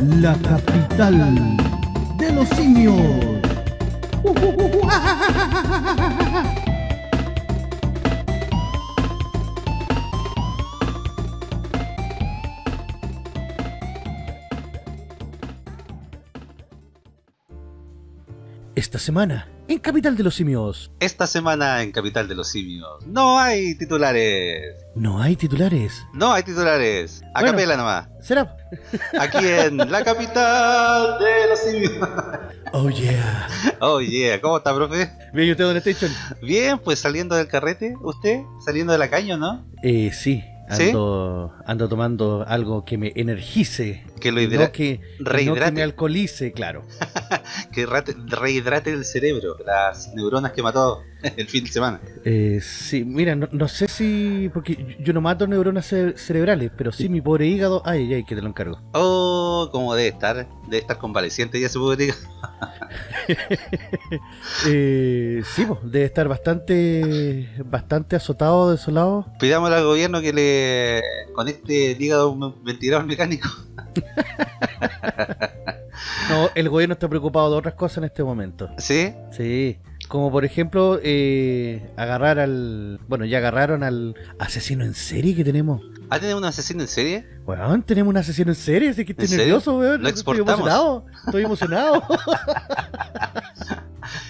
la capital de los simios. Esta semana, en Capital de los Simios. Esta semana en Capital de los Simios. No hay titulares. No hay titulares. No hay titulares. A Bueno. capela nomás. ¿Será? Aquí en la capital de los simios. Oh yeah. Oh yeah, ¿cómo está, profe? Bien, ¿y usted dónde está? Bien, pues saliendo del carrete, ¿usted? Saliendo de la caña, ¿no? Eh, sí. ¿Sí? Ando tomando algo que me energice. Que lo y hidra- no que, y no que rehidrate. me alcoholice, claro. Que rate- rehidrate el cerebro, las neuronas que mató el fin de semana. Eh, sí, mira, no, no sé si... Porque yo no mato neuronas ce- cerebrales, pero sí mi pobre hígado... Ay, ay, que te lo encargo. Oh, como debe estar, debe estar convaleciente ya se puede decir. Eh, sí, pues, debe estar bastante bastante azotado, desolado. Pidámosle al gobierno que le conecte el hígado a un ventilador mecánico. No, el gobierno está preocupado de otras cosas en este momento. ¿Sí? Sí, como por ejemplo eh, agarrar al... Bueno, ya agarraron al asesino en serie que tenemos. ¿Ha tenido un asesino en serie? Weón, tenemos un asesino en serie, así que estoy nervioso, weón. Lo Estoy exportamos. emocionado, estoy emocionado.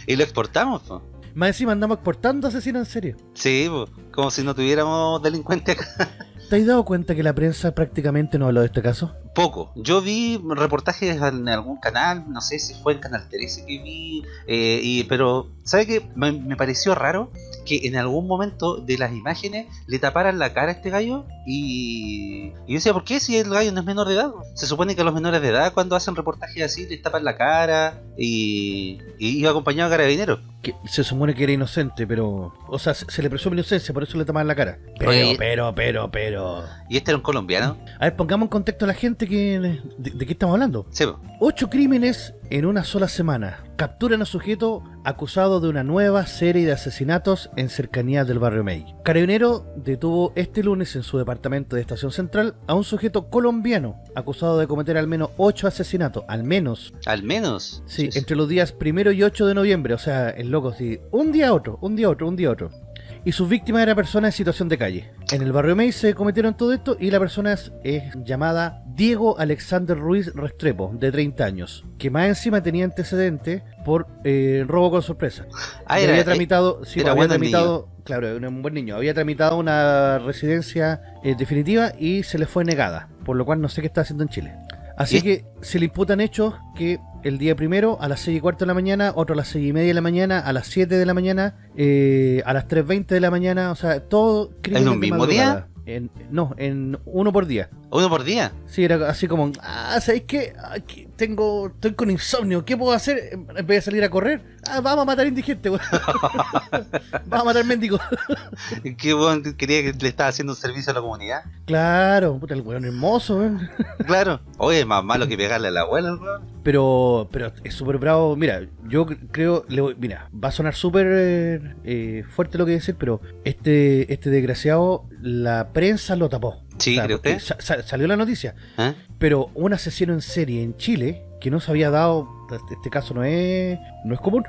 Y lo exportamos, po. Más encima andamos exportando asesinos en serie. Sí, po. como si no tuviéramos delincuentes acá. ¿Te has dado cuenta que la prensa prácticamente no habló de este caso? Poco. Yo vi reportajes en algún canal, no sé si fue en Canal 13 que vi, eh, y, pero ¿sabe qué? Me, me pareció raro que en algún momento de las imágenes le taparan la cara a este gallo y, y yo decía, ¿por qué si el gallo no es menor de edad? Se supone que a los menores de edad cuando hacen reportajes así les tapan la cara y, y iba acompañado de carabineros. Que se supone que era inocente, pero... O sea, se, se le presume inocencia, por eso le tapan la cara. Pero, Oye. pero, pero, pero... Y este era un colombiano. A ver, pongamos en contexto a la gente que... ¿De, de qué estamos hablando? Sí. Ocho crímenes en una sola semana. Capturan a sujeto acusado de una nueva serie de asesinatos en cercanías del barrio May. Carabinero detuvo este lunes en su departamento de Estación Central a un sujeto colombiano acusado de cometer al menos ocho asesinatos. Al menos. al menos. Sí, entre los días primero y 8 de noviembre. O sea, el loco, sí. Un día otro, un día otro, un día otro. Y sus víctimas eran personas en situación de calle. En el barrio May se cometieron todo esto y la persona es, es llamada Diego Alexander Ruiz Restrepo, de 30 años, que más encima tenía antecedentes por eh, robo con sorpresa. Ah, era, había tramitado, sí, era había bueno el tramitado, claro, era un buen niño, había tramitado una residencia eh, definitiva y se le fue negada, por lo cual no sé qué está haciendo en Chile. Así ¿Y? que se le imputan hechos que el día primero a las 6 y cuarto de la mañana, otro a las 6 y media de la mañana, a las 7 de la mañana, eh, a las 3.20 de la mañana, o sea, todo crímenes un mismo madrugada. En- no, en uno por día. Uno por día. Sí, era así como, ah, ¿sabéis qué? Aquí tengo, estoy con insomnio, ¿qué puedo hacer? En vez de salir a correr, ah, vamos a matar indigentes, weón. vamos a matar mendigos. Qué bueno, quería que le estaba haciendo un servicio a la comunidad. claro, puta, el weón hermoso, weón. Claro. Oye, es más malo que pegarle a la abuela, el weón. Pero, pero es súper bravo. Mira, yo cre- creo, le voy- mira, va a sonar súper eh, fuerte lo que decir, pero este, este desgraciado, la prensa lo tapó. Sí, sa- salió la noticia. ¿Eh? Pero un asesino en serie en Chile que no se había dado, este- este caso no es, no es común.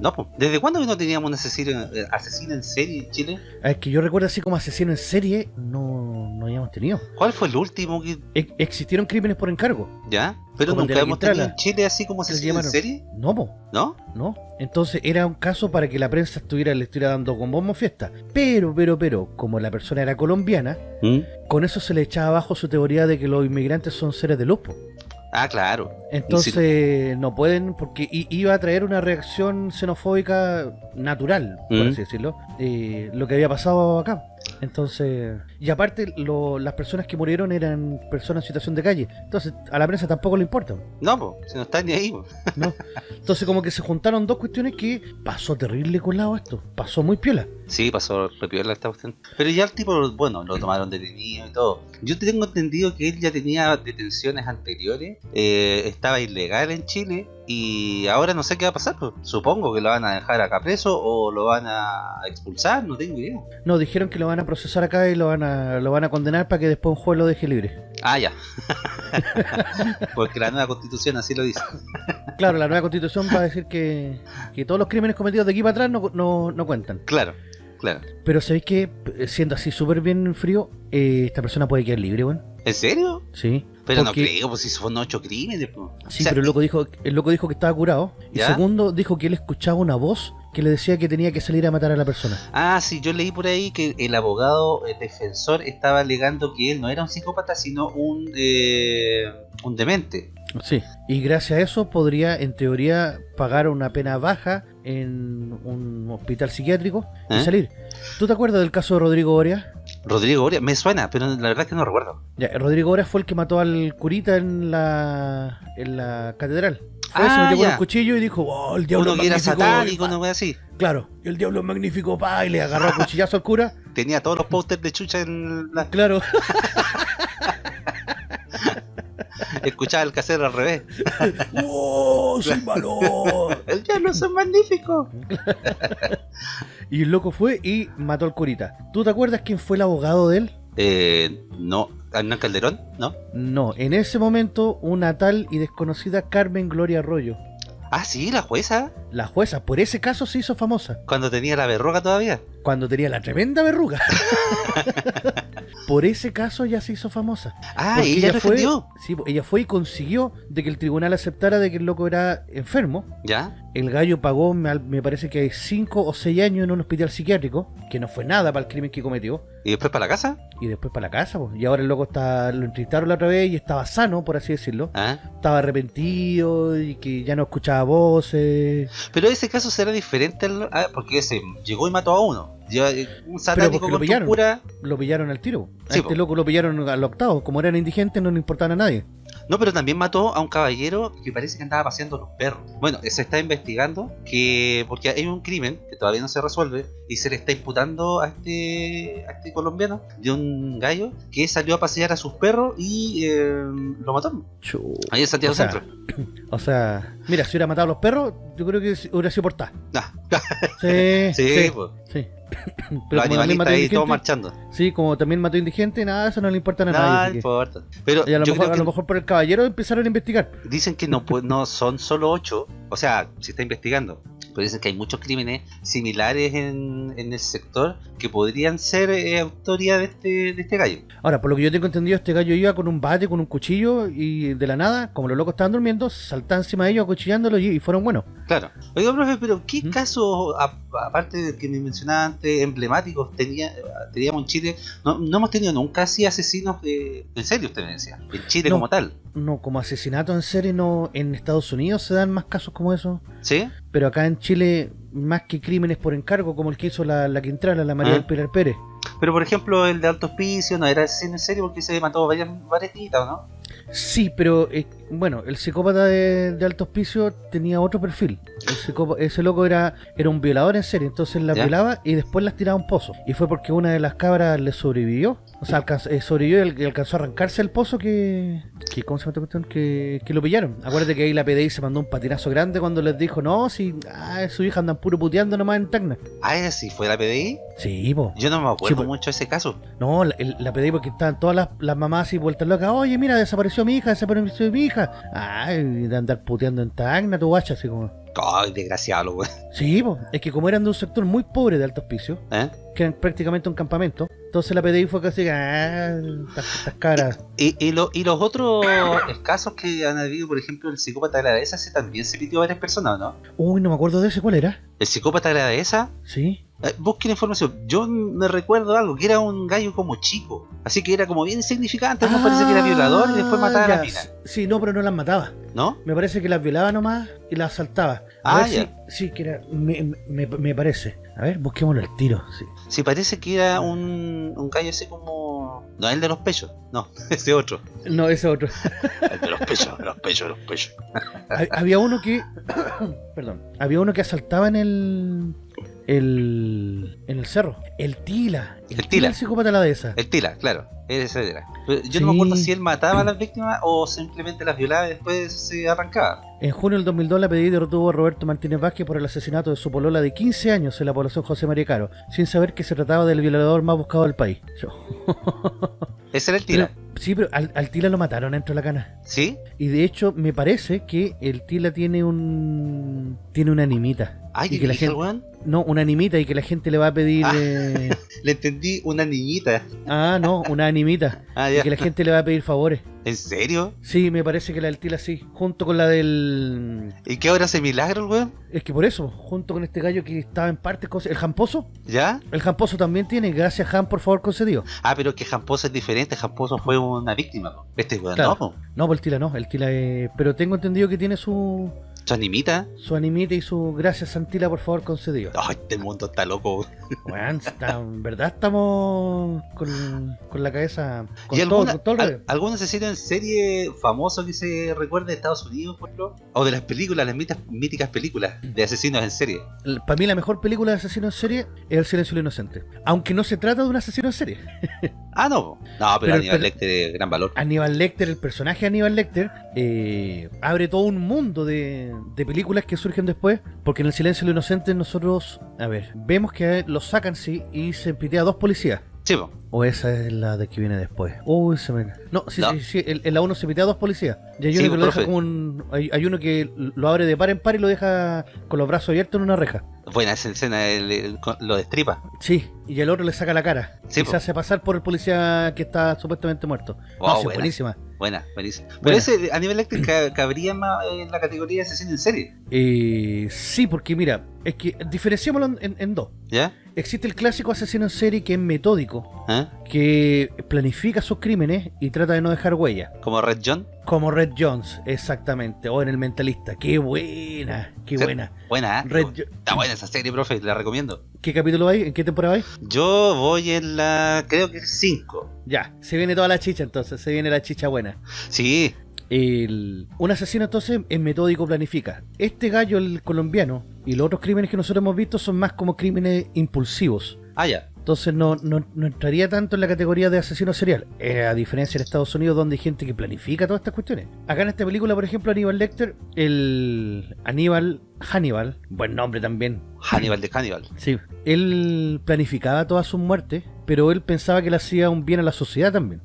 No, pues. ¿Desde cuándo que no teníamos un asesino, eh, asesino en serie en Chile? Es que yo recuerdo así como asesino en serie, no, no habíamos tenido. ¿Cuál fue el último que.? E- existieron crímenes por encargo. ¿Ya? Pero Como nunca hemos tenido en Chile así como Se asesino en serie, No, po, ¿no? no. Entonces era un caso para que la prensa estuviera, le estuviera dando con bombo fiesta. Pero, pero, pero, como la persona era colombiana, con eso se le echaba abajo su teoría de que los inmigrantes son seres de luz. po. Ah, claro. Entonces no pueden, porque iba a traer una reacción xenofóbica natural, por Mm. así decirlo, eh, lo que había pasado acá. Entonces, y aparte lo- las personas que murieron eran personas en situación de calle. Entonces a la prensa tampoco le importa. No, pues. Si no está ni ahí, po. ¿no? Entonces como que se juntaron dos cuestiones que pasó terrible colado esto, pasó muy piola. Sí, pasó repiola esta cuestión. Pero ya el tipo, bueno, lo tomaron detenido y todo. Yo tengo entendido que él ya tenía detenciones anteriores, eh, estaba ilegal en Chile y ahora no sé qué va a pasar. Pues. Supongo que lo van a dejar acá preso o lo van a expulsar, no tengo idea. No, dijeron que lo van a procesar acá y lo van a, lo van a condenar para que después un juez lo deje libre. Ah, ya. Porque la nueva constitución así lo dice. Claro, la nueva constitución va a decir que, que todos los crímenes cometidos de aquí para atrás no, no, no cuentan. Claro, claro. Pero ¿sabéis que Siendo así súper bien frío, eh, esta persona puede quedar libre, weón. ¿En serio? Sí. Pero Porque- no creo, pues si son ocho crímenes. pues. Sí, O sea, pero el loco, dijo, el loco dijo que estaba curado. Y ¿Ya? segundo, dijo que él escuchaba una voz que le decía que tenía que salir a matar a la persona. Ah, sí, yo leí por ahí que el abogado defensor estaba alegando que él no era un psicópata, sino un, eh, un demente. Sí. Y gracias a eso podría, en teoría, pagar una pena baja en un hospital psiquiátrico y ¿Eh? salir. ¿Tú te acuerdas del caso de Rodrigo Oria? Rodrigo Oria, me suena, pero la verdad es que no recuerdo. Ya, Rodrigo Oria fue el que mató al curita en la, en la catedral. Fue, se Ah, metió con ya. un cuchillo y dijo, oh, el diablo Uno es que era magnífico", satánico, wea así. Claro, el diablo es magnífico, pa, y le agarró a cuchillazo al cura. Tenía todos los pósters de chucha en la... Claro, Escuchaba el casero al revés. ¡Oh, soy malo! El diablo es magnífico. Y el loco fue y mató al curita. ¿Tú te acuerdas quién fue el abogado de él? Eh, no, Hernán Calderón, ¿no? No, en ese momento una tal y desconocida Carmen Gloria Arroyo. Ah, sí, la jueza, La jueza, por ese caso se hizo famosa, cuando tenía la verruga todavía. cuando tenía la tremenda verruga. por ese caso ya se hizo famosa. Ah, y ella lo fue, sí, ella fue y consiguió de que el tribunal aceptara de que el loco era enfermo. ¿Ya? El gallo pagó, me, me parece que 5 o 6 años en un hospital psiquiátrico, que no fue nada para el crimen que cometió. ¿Y después para la casa? Y después para la casa, y ahora el loco está, lo entrevistaron la otra vez y estaba sano, por así decirlo. Ah. Estaba arrepentido y que ya no escuchaba voces. Pero ese caso será diferente al... ah, porque ese llegó y mató a uno. Eh, un satánico lo con su pillaron. cura. Lo pillaron al tiro. A Sí, este po. loco lo pillaron al octavo. Como eran indigentes, no le importaban a nadie. No, pero también mató a un caballero que parece que andaba paseando los perros. Bueno, se está investigando que porque hay un crimen que todavía no se resuelve y se le está imputando a este a este colombiano de un gallo que salió a pasear a sus perros y eh, lo mató. Ahí en Santiago O sea, Centro. O sea, mira, si hubiera matado a los perros, yo creo que hubiera sido por ta. Ah, Sí, sí, sí, pues, sí. los Pero también animalistas ahí todos marchando. sí, como también mató indigente, nada, eso no le importa a nadie. que- importa. Pero y a lo, mejor, a que lo mejor por el caballero empezaron a investigar. dicen que no, pu- no son solo ocho. O sea, se está investigando. Pero dicen que hay muchos crímenes similares en, en el sector que podrían ser eh, autoría de este, de este gallo. Ahora, por lo que yo tengo entendido, este gallo iba con un bate, con un cuchillo y de la nada, como los locos estaban durmiendo, saltaban encima de ellos acuchillándolos y, y fueron buenos. Claro. Oiga, profe, pero ¿qué ¿Mm? casos, aparte del que me mencionaba antes, emblemáticos tenía, teníamos en Chile? No, no hemos tenido nunca así asesinos de, en serio, usted me decía. En Chile No. como tal. No, como asesinato en serie, no. En Estados Unidos se dan más casos como eso. ¿Sí? Pero acá en Chile, más que crímenes por encargo, como el que hizo la, la Quintrala, la María Ah. del Pilar Pérez. Pero por ejemplo, el de Alto Hospicio no era asesino en serio porque se mató varias, varias niñitas, ¿o ¿no? Sí, pero eh, bueno, el psicópata de, de alto hospicio tenía otro perfil. El ese loco era, era un violador en serie, entonces ¿Ya? violaba y después las tiraba a un pozo. Y fue porque una de las cabras le sobrevivió. O sea, alcanzó, eh, sobrevivió y al- y alcanzó a arrancarse del pozo que, que ¿cómo se llama? Que, que lo pillaron. Acuérdate que ahí la PDI se mandó un patinazo grande cuando les dijo, no, si ah, su hija andan puro puteando nomás en Tacna. Ah, ¿ese sí fue la PDI. Sí, po. Yo no me acuerdo Sí, mucho de ese caso. No, la, el- la pedí porque estaban todas las, las mamás así vueltas locas. Oye, mira, desapareció mi hija, desapareció mi hija. Ay, de andar puteando en Tacna, tu guacha, así como. Ay, desgraciado, güey. Sí, po. es que como eran de un sector muy pobre de alto hospicio, ¿Eh? que eran prácticamente un campamento, entonces la PDI fue casi, ah, estas, caras. Y, y, lo- y los otros casos que han habido, por ejemplo, el psicópata de la dehesa, ese también se pitió a varias personas, ¿no? Uy, no me acuerdo de ese, ¿cuál era? El psicópata de la dehesa, Sí. Eh, busquen información. Yo me recuerdo algo, que era un gallo como chico. Así que era como bien insignificante, me parece que era violador y después mataba a Ah, la ya. mina. Sí, no, pero no las mataba. ¿No? Me parece que las violaba nomás y las asaltaba. A Ah, ver ya. si, sí, que era, me, me, me parece. A ver, busquémoslo al tiro, sí. Sí, parece que era un, un gallo así como... No, el de los pechos. No, ese otro. No, ese otro. El de los pechos, los pechos, los pechos. Hab- había uno que perdón había uno que asaltaba en el el en el cerro el tila El Tila. el psicópata de la dehesa El Tila, claro. Ese era. Pero yo no me acuerdo si él mataba a las víctimas o simplemente las violaba y después se arrancaba. en junio del 2002 la PDI derrotó a Roberto Martínez Vázquez por el asesinato de su polola de 15 años en la población José María Caro sin saber que se trataba del violador más buscado del país Yo- Ese era el Tila. Pero- Sí, pero al, al Tila lo mataron dentro de la cana. ¿Sí? Y de hecho, me parece que el Tila tiene un. Tiene una animita. Ay, y ¿qué que la gente. weón? No, una animita y que la gente le va a pedir. Ah. eh, Le entendí una niñita. Ah, no, una animita. Ah, Y ya. que la gente le va a pedir favores. ¿En serio? Sí, me parece que la del Tila sí. Junto con la del. ¿Y qué hora hace milagro el weón? Es que por eso, junto con este gallo que estaba en parte. cos- El Jamposo. ¿Ya? El Jamposo también tiene. Gracias, Jam, por favor, concedido. Ah, pero que Jamposo es diferente. Jamposo fue una víctima. po. Este weón Claro. no. No, pues el Tila no. El Tila es. Pero tengo entendido que tiene su. Su animita. Su animita y su gracias, Santila, por favor, concedido. Ay, este mundo está loco. Weón, está- en verdad estamos con, con la cabeza. Con ¿Y todo, alguna, con todo el al- rollo. algún asesino en serie famoso que se recuerde de Estados Unidos, por ejemplo? O de las películas, las mitas- míticas películas de asesinos en serie. Para mí la mejor película de asesino en serie es El silencio de lo inocente. Aunque no se trata de un asesino en serie. Ah, no. No, pero, Pero- Aníbal Lecter es gran valor. Aníbal Lecter, el personaje Aníbal Lecter, eh, abre todo un mundo de, de películas que surgen después. Porque en El silencio de lo inocente nosotros, a ver, vemos que lo sacan, sí, y se pitea a dos policías. Sí, po. O esa es la de que viene después. Uy, se me... No, sí, No. sí, sí. En en la 1 se pitea a dos policías. Y hay Sí, uno que lo profe. deja como un... Hay, hay uno que lo abre de par en par y lo deja con los brazos abiertos en una reja. Buena esa escena, el- lo destripa. Sí, y el otro le saca la cara. Sí, y po. se hace pasar por el policía que está supuestamente muerto. Wow, no, sí, buena. buenísima. Buena, buenísima. Pero ese Aníbal Lecter ca- cabría más en la categoría de asesino en serie. Eh, sí, porque mira, es que diferenciémoslo en, en- en dos. ¿Ya? Existe el clásico asesino en serie que es metódico, ¿Ah? que planifica sus crímenes y trata de no dejar huella. Como Red John. Como Red Jones, exactamente. O en El Mentalista. ¡Qué buena! ¡Qué Sí. buena! Buena, ¿eh? Red Está buena esa serie, profe, la recomiendo. ¿Qué capítulo hay? ¿En qué temporada hay? Yo voy en la. creo que 5. Ya, se viene toda la chicha entonces, se viene la chicha buena. Sí, El, un asesino entonces en metódico planifica. Este gallo, el colombiano, y los otros crímenes que nosotros hemos visto son más como crímenes impulsivos. ah, ya. Entonces no, no, no entraría tanto en la categoría de asesino serial, eh, a diferencia en Estados Unidos donde hay gente que planifica todas estas cuestiones. Acá en esta película, por ejemplo, Aníbal Lecter, el Aníbal Hannibal, buen nombre también, Hannibal de Hannibal. sí, él planificaba todas sus muertes, pero él pensaba que le hacía un bien a la sociedad también.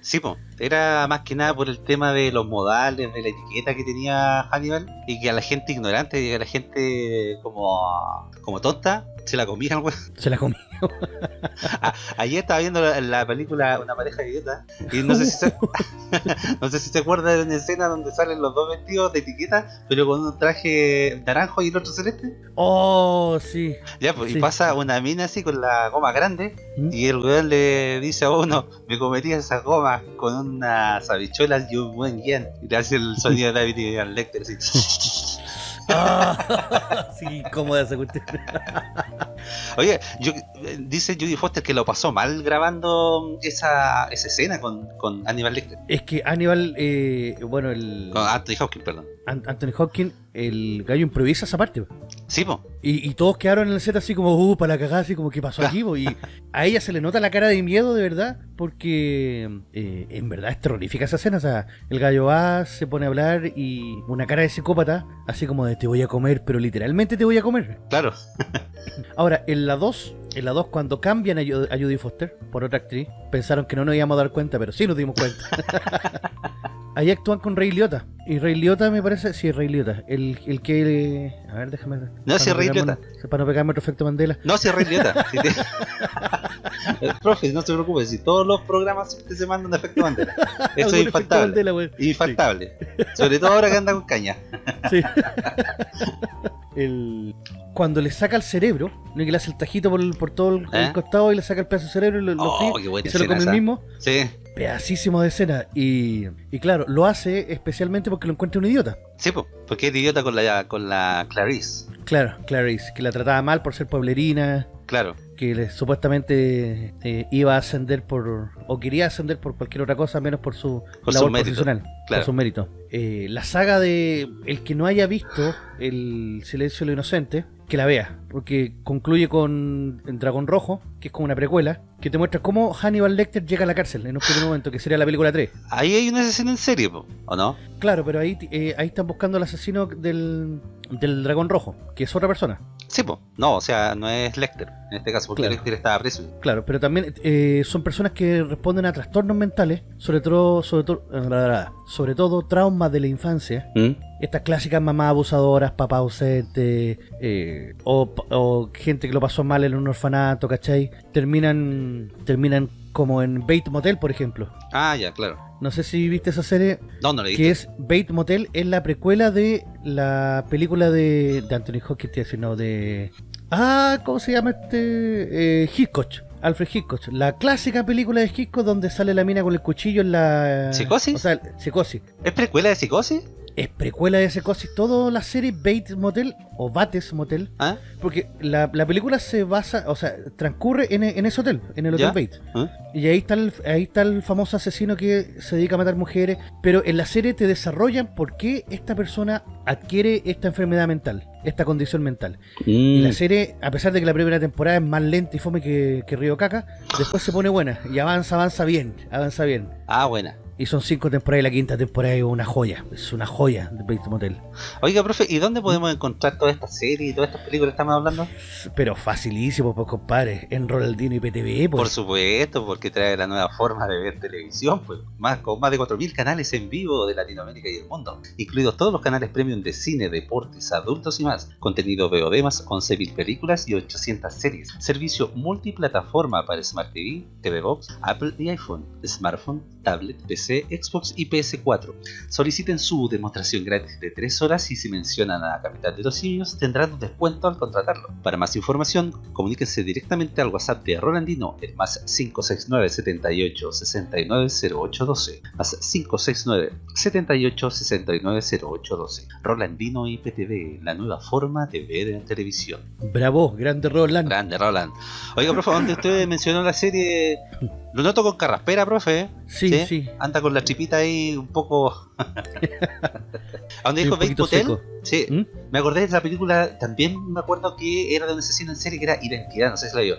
Sí, po. Era más que nada por el tema de los modales, de la etiqueta que tenía Hannibal y que a la gente ignorante y a la gente como, como tonta se la comían. Se la comió. Ayer estaba viendo la, la película Una pareja de idiota y no sé si se, no sé si se acuerda de una escena donde salen los dos vestidos de etiqueta, pero con un traje naranjo y el otro celeste. Oh, sí. Ya, pues, Sí. y pasa una mina así con la goma grande ¿Mm? y el weón le dice a uno, me comería esa goma con unas habichuelas y un buen guion. Y le hace el sonido de David y al Lecter así. Ah, sí, cómoda esa cuestión. Oye, yo, dice Judy Foster que lo pasó mal grabando esa, esa escena con, con Aníbal Lecter. Es que Aníbal, eh, bueno, el Con Anthony Hopkins, perdón. An- Anthony Hopkins, el gallo improvisa esa parte. Sí, po. Y, y todos quedaron en el set así como, uh, para la cagada, así como, ¿qué pasó aquí? po? Y a ella se le nota la cara de miedo, de verdad, porque eh, en verdad es terrorífica esa escena. O sea, el gallo va, se pone a hablar y una cara de psicópata, así como de te voy a comer, pero literalmente te voy a comer. Claro. Ahora, en la 2, en la 2 cuando cambian a, Ju- a Judy Foster por otra actriz, pensaron que no nos íbamos a dar cuenta, pero sí nos dimos cuenta. Ahí actúan con Ray Liotta. Y Ray Liotta me parece, sí, Ray Liotta. El, el que... eh, a ver, déjame... para sí, Ray pegarme Liotta. Para no pegarme otro efecto Mandela. No, si es re idiota. Si te- Profe, no se preocupe, si todos los programas siempre se mandan efecto bandera. Eso es infaltable. Mandela. Infaltable. Sobre todo ahora que anda con caña. Sí. el... Cuando le saca el cerebro, ¿no? que le hace el tajito por, el- por todo el, el ¿Eh? costado y le saca el pedazo de cerebro y lo, lo Oh, fríe, y se lo come el mismo. Sí, Pedacísimo de escena. Y, y claro, lo hace especialmente porque lo encuentra un idiota. sí, po, porque es idiota con la, con la Clarice. Claro, Clarice, que la trataba mal por ser pueblerina, Claro. Que le- supuestamente eh, iba a ascender por, o quería ascender por cualquier otra cosa, menos por su Por labor sus méritos, profesional, claro. por sus méritos. Eh, la saga de el que no haya visto El Silencio de lo Inocente, que la vea, porque concluye con el Dragón Rojo, que es como una precuela, que te muestra cómo Hannibal Lecter llega a la cárcel en un primer momento, que sería la película 3. Ahí hay una escena en serie, ¿o no? Claro, pero ahí, eh, ahí están buscando al asesino del, del Dragón Rojo, que es otra persona. Sí, pues. No, o sea, no es Lecter en este caso, porque Claro. Lecter estaba preso. Claro, pero también eh, son personas que responden a trastornos mentales, sobre todo, sobre todo, sobre todo traumas de la infancia. ¿Mm? Estas clásicas mamás abusadoras, papás ausentes, eh, o, o gente que lo pasó mal en un orfanato, ¿cachai? Terminan, terminan como en Bait Motel, por ejemplo. Ah, ya, claro. No sé si viste esa serie, No, no le que es Bait Motel, es la precuela de la película de, de Anthony Hopkins, te iba a decir, no, de... Ah, ¿cómo se llama este? Eh, Hitchcock. Alfred Hitchcock, la clásica película de Hitchcock donde sale la mina con el cuchillo en la... ¿Psicosis? O sea, psicosis. ¿Es precuela de psicosis? Es precuela de psicosis, toda la serie Bates Motel o Bates Motel, ¿Ah? porque la, la película se basa, o sea, transcurre en, en ese hotel, en el Hotel ¿Ya? Bates. ¿Ah? Y ahí está, el, ahí está el famoso asesino que se dedica a matar mujeres, pero en la serie te desarrollan por qué esta persona adquiere esta enfermedad mental, esta condición mental. Y Mm. la serie, a pesar de que la primera temporada es más lenta y fome que, que Río Caca, después se pone buena y avanza, avanza bien, avanza bien. Ah, buena. Y son cinco temporadas y la quinta temporada es una joya, es una joya de Bates Motel. Oiga, profe, ¿y dónde podemos encontrar todas estas series y todas estas películas que estamos hablando? Pero facilísimo, pues compadre, en Ronaldinho y PTV, Por pues. supuesto, porque trae la nueva forma de ver televisión, pues, más, con más de 4.000 canales en vivo de Latinoamérica y el mundo, incluidos todos los canales premium de cine, deportes, adultos y más, contenido VOD más 11.000 películas y 800 series, servicio multiplataforma para Smart TV, TV Box, Apple y iPhone, smartphone, tablet, PC, Xbox y PS4. Soliciten su demostración gratis de 3 horas y si mencionan a la capital de los simios tendrán un descuento al contratarlo. Para más información, comuníquense directamente al WhatsApp de Rolandino el más 569 78 69 0812 más 569 78 69 0812 Rolandino IPTV, la nueva forma de ver en televisión. Bravo, grande Roland. Grande Roland. Oiga, profe, donde usted mencionó la serie, lo noto con carraspera, profe. ¿eh? Sí, sí. Anda con la tripita ahí un poco. ¿A dónde dijo Bates seco. Sí, ¿Mm? me acordé de la película, también me acuerdo que era de un asesino en serie que era Identidad, no sé si la vio.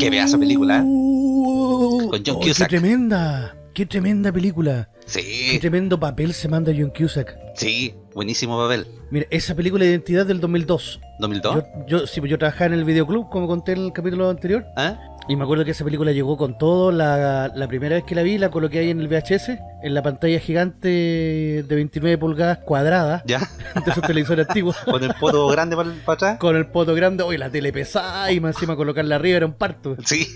Qué pedazo de película, ¿eh? Con John Oh, Qué Cusack. tremenda, qué tremenda película. Qué Sí, tremendo papel se manda John Cusack. sí, buenísimo papel. Mira, esa película de identidad del 2002. ¿2002? Yo, yo, sí, pues yo trabajaba en el videoclub, como conté en el capítulo anterior. ¿Ah? Y me acuerdo que esa película llegó con todo. La, la primera vez que la vi, la coloqué ahí en el VHS, en la pantalla gigante de 29 pulgadas cuadrada ¿Ya? de esos televisores antiguos. Con el poto grande para, para atrás. Con el poto grande, oye, la tele pesada y más encima colocarla arriba era un parto. Sí.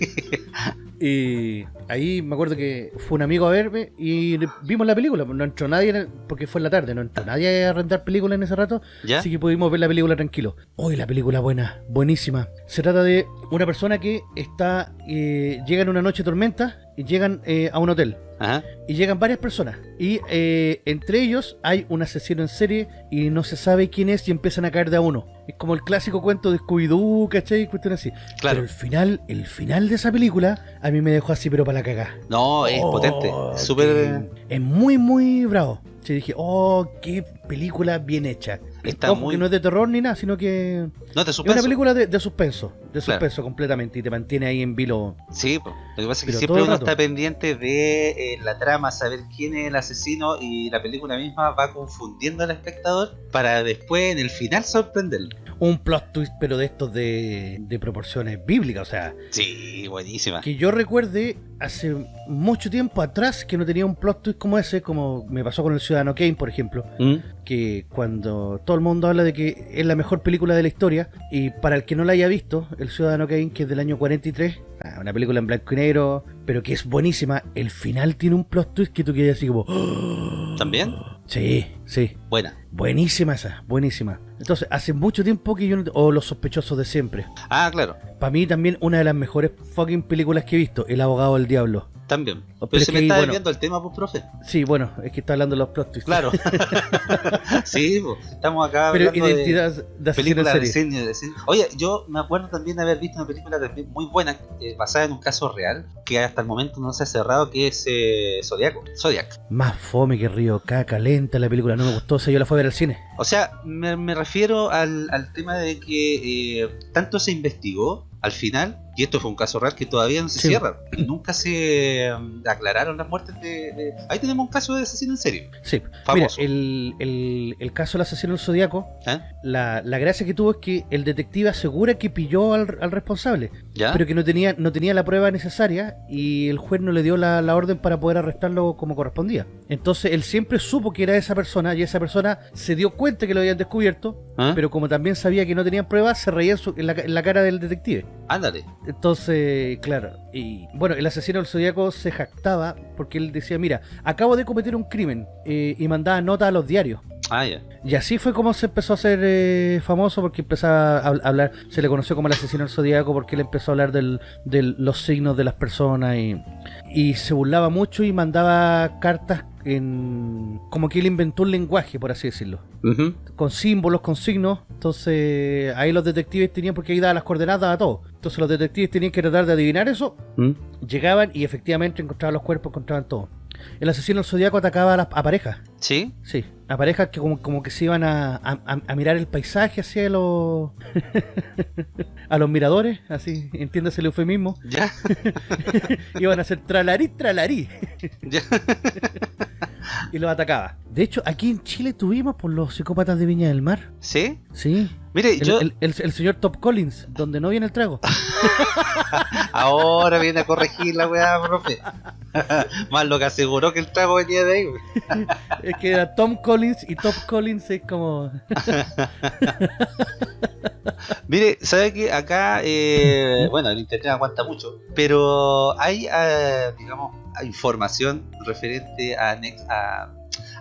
Y ahí me acuerdo que fue un amigo a verme y vimos la película. No entró nadie, en el- porque fue en la tarde, no entró nadie a rentar películas en ese rato. ¿Ya? Así que pudimos ver la película tranquilo. Hoy la película buena, buenísima. Se trata de una persona que está, eh, llega en una noche tormenta y llegan eh, a un hotel. Ajá. Y llegan varias personas. Y eh, entre ellos hay un asesino en serie y no se sabe quién es y empiezan a caer de a uno. Es como el clásico cuento de Scooby-Doo, ¿cachai? Cuestión así. Claro. Pero el final, el final de esa película a mí me dejó así pero para la cagá. No, es Oh, potente. Súper. Es muy, muy bravo. Sí, dije, oh, qué película bien hecha. Está Ojo, muy- que no es de terror ni nada, sino que No te es una suspenso. película de, de suspenso. De Claro. suspenso completamente y te mantiene ahí en vilo. Sí, po. lo que pasa es que siempre uno rato. está pendiente de eh, la trama, saber quién es el asesino y la película misma va confundiendo al espectador para después en el final sorprenderlo. Un plot twist, pero de estos de, de proporciones bíblicas. O sea, Sí, buenísima. que yo recuerde hace mucho tiempo atrás que no tenía un plot twist como ese, como me pasó con el Ciudadano Kane, por ejemplo. ¿Mm? que cuando todo el mundo habla de que es la mejor película de la historia y para el que no la haya visto, El Ciudadano Kane, que es del año 43, ah, una película en blanco y negro, pero que es buenísima, el final tiene un plot twist que tú quedas así como... ¿También? Sí, sí, Buena. buenísima esa, buenísima. Entonces, hace mucho tiempo que yo no... O Los sospechosos de siempre. Ah, claro. Para mí también una de las mejores fucking películas que he visto, El abogado del diablo. También. Pero Pero se me está bueno. desviando el tema, pues, profe. Sí, bueno, es que está hablando de los plot twists. Claro. sí, pues, estamos acá Pero hablando de identidad de, películas de cine, de cine. Oye, yo me acuerdo también de haber visto una película también muy buena, eh, basada en un caso real, que hasta el momento no se ha cerrado, que es eh, Zodiaco. Zodiac. Más fome que Río Caca, lenta la película, no me gustó, o sea, yo la fui a ver al cine. O sea, me, me refiero al, al tema de que eh, tanto se investigó al final y esto fue un caso real que todavía no se Sí. cierra. Nunca se mm, aclararon las muertes de, de- Ahí tenemos un caso de asesino en serio. Sí. Mira, Famoso. el, el, el caso del asesino del Zodíaco, ¿eh? la, la gracia que tuvo es que el detective asegura que pilló al, al responsable, ¿Ya? pero que no tenía, no tenía la prueba necesaria y el juez no le dio la, la orden para poder arrestarlo como correspondía. Entonces él siempre supo que era esa persona y esa persona se dio cuenta que lo habían descubierto, ¿Ah? pero como también sabía que no tenían pruebas, se reía en, su- en la, en la cara del detective. Ándale. Entonces, claro, y bueno, el asesino del zodiaco se jactaba porque él decía, mira, acabo de cometer un crimen eh, y mandaba notas a los diarios. Ah, ya. Y así fue como se empezó a hacer eh, famoso porque empezaba a hab- hablar, se le conoció como el asesino del zodiaco porque él empezó a hablar del- de los signos de las personas y, y se burlaba mucho y mandaba cartas en como que él inventó un lenguaje, por así decirlo con símbolos, con signos. Entonces ahí los detectives tenían, porque ahí daba las coordenadas a todo. Entonces los detectives tenían que tratar de adivinar eso. ¿Mm? Llegaban y efectivamente encontraban los cuerpos, encontraban todo. El asesino del zodiaco atacaba a, las, a parejas. ¿Sí? Sí, a parejas que como, como que se iban a, a- mirar el paisaje hacia los... a los miradores, así, entiéndase el eufemismo. ¿Ya? Iban a hacer tralarí, tralarí. ¿Ya? Y los atacaba. De hecho, aquí en Chile tuvimos por los psicópatas de Viña del Mar. ¿Sí? Sí, Mire, El, yo el- el- el señor Top Collins, donde no viene el trago. ahora viene a corregir la weá, profe. Más lo que aseguró que el trago venía de ahí. Que era Tom Collins y Top Collins es como. Mire, ¿sabe que acá, eh, bueno, el internet aguanta mucho, pero hay, eh, digamos, información referente a,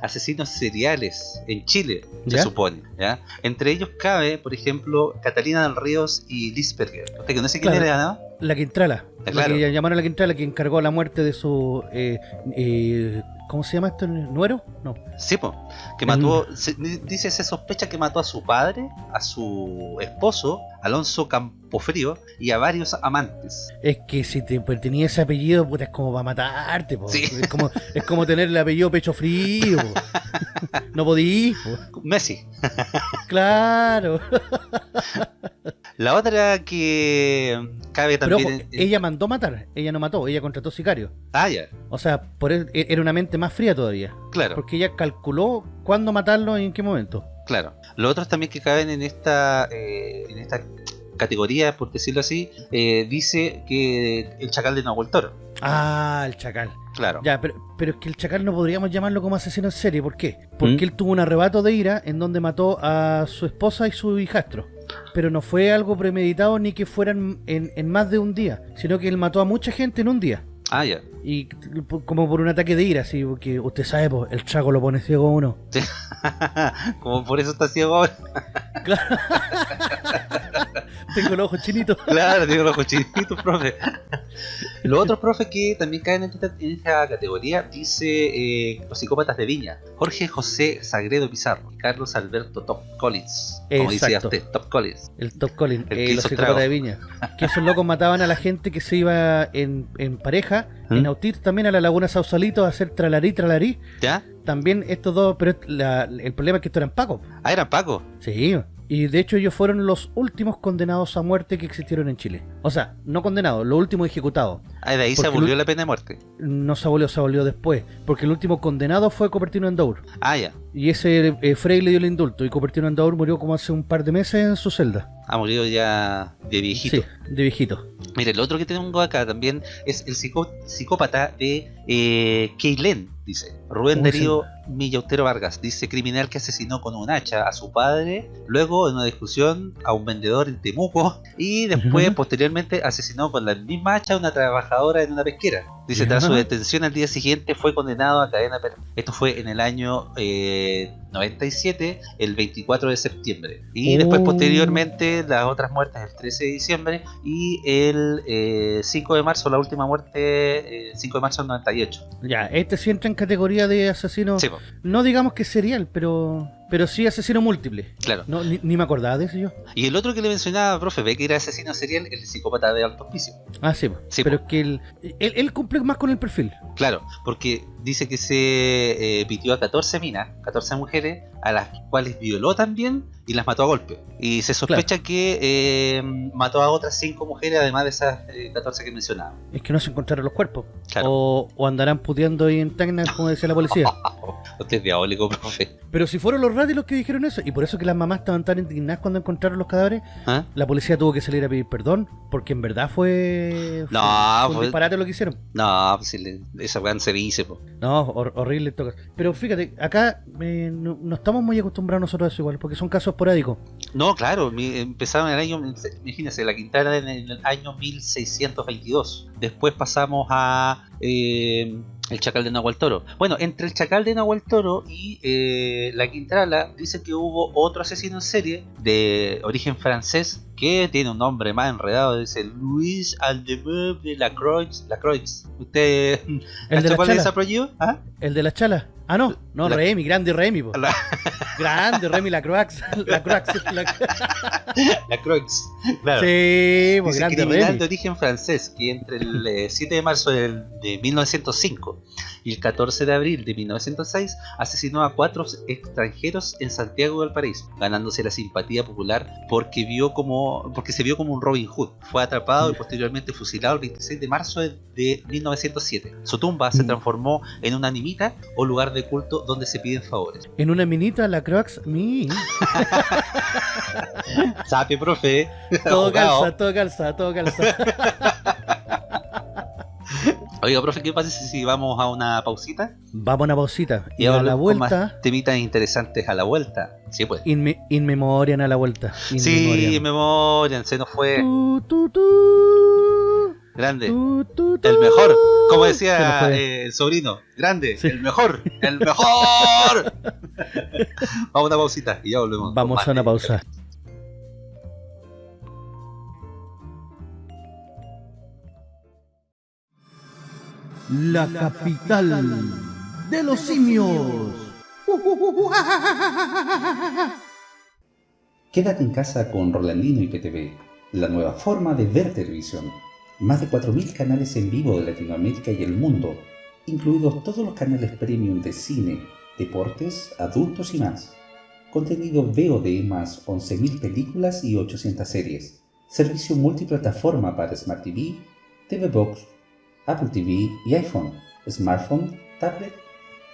asesinos seriales en Chile, se supone, ¿ya? Entre ellos cabe, por ejemplo, Catalina del Ríos y Lisperger. Usted que no sé quién Claro. era, ¿no? La Quintrala. La claro. que llamaron a la Quintrala, que encargó la muerte de su. eh, eh, ¿Cómo se llama esto? ¿Nuero? No. Sí, po, que Mm. mató, se- dice, se sospecha que mató a su padre, a su esposo, Alonso Campofrío, y a varios amantes. Es que si te pues, tenía ese apellido, puta, es como para matarte, po. Sí. Es, como, es como tener el apellido pecho frío. po. No podís, po. Messi. Claro. La otra que cabe Pero también... ojo, en- ella mandó matar. Ella no mató, ella contrató sicarios. Ah, ya, O sea, por él, e, era una mente más fría todavía. claro, Porque ella calculó cuándo matarlo y en qué momento. claro. Los otros también que caben en esta, eh, en esta categoría, por decirlo así, eh, dice que el chacal de Nahuel Toro. Ah, el chacal. Claro. Ya, pero, pero es que el chacal no podríamos llamarlo como asesino en serie. ¿Por qué? Porque ¿Mm? él tuvo un arrebato de ira en donde mató a su esposa y su hijastro. Pero no fue algo premeditado ni que fueran en, en más de un día, sino que él mató a mucha gente en un día. Ah, ya. Y como por un ataque de ira, así, porque usted sabe, pues, el trago lo pone ciego a uno. Como por eso está ciego ahora. Tengo los ojos chinitos. Claro, digo los cochinitos, profe. Los otros profes que también caen en esta, en esta categoría, dice eh, los psicópatas de Viña. Jorge José Sagredo Pizarro y Carlos Alberto Top Collins. Como decía Exacto. usted, Top Collins. El Top Collins, El que eh, los psicópatas de Viña. Que esos locos mataban a la gente que se iba en, en pareja, ¿Mm? en Autir también a la Laguna Sausalito a hacer tralarí, tralarí. ¿Ya? También estos dos, pero la- el problema es que estos eran pacos. Ah, eran Paco. Sí, y de hecho ellos fueron los últimos condenados a muerte que existieron en Chile. O sea, no condenados, los últimos ejecutados. Ah, de ahí se abolió la pena de muerte. No se abolió, se abolió después. Porque el último condenado fue Copertino Endaur. Ah, ya. Y ese eh, Frey le dio el indulto. Y Copertino Endaur murió como hace un par de meses en su celda. Ha murido ya de viejito. Sí, de viejito. Mire, el otro que tengo acá también es el psicó- psicópata de eh, dice. Rubén Darío Millautero Vargas, dice criminal que asesinó con un hacha a su padre, luego en una discusión a un vendedor en Temuco y después, posteriormente, asesinó con la misma hacha a una trabajadora en una pesquera. Dice, tras su detención al día siguiente fue condenado a cadena perpetua. Esto fue en el año eh, 97, el 24 de septiembre. Y después, Oh. posteriormente, las otras muertes el 13 de diciembre y el eh, 5 de marzo, la última muerte, eh, 5 de marzo del 98. Ya, este sí entra en categoría de asesino. Sí. No digamos que serial, pero pero sí asesino múltiple. Claro. No, ni, ni me acordaba de eso yo. Y el otro que le mencionaba, profe, ve que era asesino serial, el psicópata de alto hospicio. Ah, sí. Sí, pero po. es que él, él, él cumple más con el perfil. Claro, porque dice que se eh, pitió a 14 minas, 14 mujeres, a las cuales violó también y las mató a golpe. Y se sospecha que eh, mató a otras 5 mujeres, además de esas eh, 14 que mencionaba. Es que no se encontraron los cuerpos. Claro. O, o andarán puteando ahí en Tacna, como decía la policía. Usted es diabólico, profe. Pero si fueron los radios los que dijeron eso, y por eso que las mamás estaban tan indignadas cuando encontraron los cadáveres, ¿Ah? la policía tuvo que salir a pedir perdón, porque en verdad fue, No, fue un disparate lo que hicieron. No, pues si le- esa weá se dice, po. No, hor- horrible. caso. Pero fíjate, acá eh, no, no estamos muy acostumbrados nosotros a eso igual, porque son casos esporádicos. No, claro, mi- empezaron en el año, imagínense, la Quintana en el año 1622. Después pasamos a eh, el Chacal de Nahual Toro. Bueno, entre el Chacal de Nahual Toro y eh, la Quintrala dicen que hubo otro asesino en serie de origen francés que tiene un nombre más enredado, dice Luis Aldemeuble Lacroix. Lacroix. ¿Usted El ¿cacha de la cuál es ese chala. apellido? ¿Ah? El de la chala. Ah, no, no, La- Remy, grande Remy. po. La- Grande Remy la Croax. La Croax. La... Lacroix. Claro. Sí, pues grande Remy. de origen francés que entre el eh, 7 de marzo de 1905 y el 14 de abril de 1906 asesinó a cuatro extranjeros en Santiago del Paraíso, ganándose la simpatía popular porque vio como porque se vio como un Robin Hood. Fue atrapado y posteriormente fusilado el 26 de marzo de, de 1907. Su tumba se Mm. transformó en una nimita o lugar de culto donde se piden favores. En una minita, la Croax. Mi. Sape, profe. Todo Abogado. calza, todo calza, todo calza. Oiga, profe, ¿qué pasa si vamos a una pausita? Vamos a una pausita. Y Y a la con vuelta. más temitas interesantes a la vuelta. Sí, pues. In, in memoriam a la vuelta. In Sí, se nos fue Tu, tu, tu, grande. tu, tu, tu. El mejor, como decía eh, el sobrino, grande, Sí. el mejor, el mejor. Vamos a una pausita y ya volvemos. Vamos a una pausa. La capital de los simios. Quédate en casa con Rolandino y PTV, la nueva forma de ver televisión. Más de 4.000 canales en vivo de Latinoamérica y el mundo, incluidos todos los canales premium de cine, deportes, adultos y más. Contenido VOD más 11.000 películas y 800 series. Servicio multiplataforma para Smart TV, TV Box, Apple TV y iPhone, smartphone, tablet,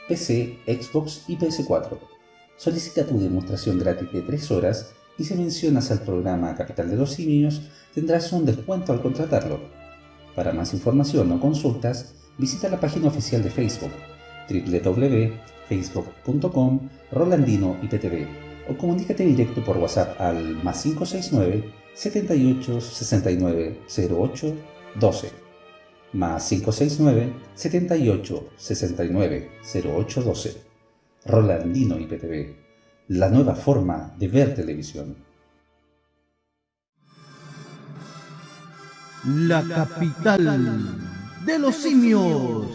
PC, Xbox y PS4. Solicita tu demostración gratis de 3 horas y si mencionas al programa Capital de los Simios tendrás un descuento al contratarlo. Para más información o consultas, visita la página oficial de Facebook www.facebook.com Rolandino IPTV o comunícate directo por WhatsApp al más 569 78 69 08 12 más 569 78 69 08 12 Rolandino IPTV, la nueva forma de ver televisión. La capital de los simios.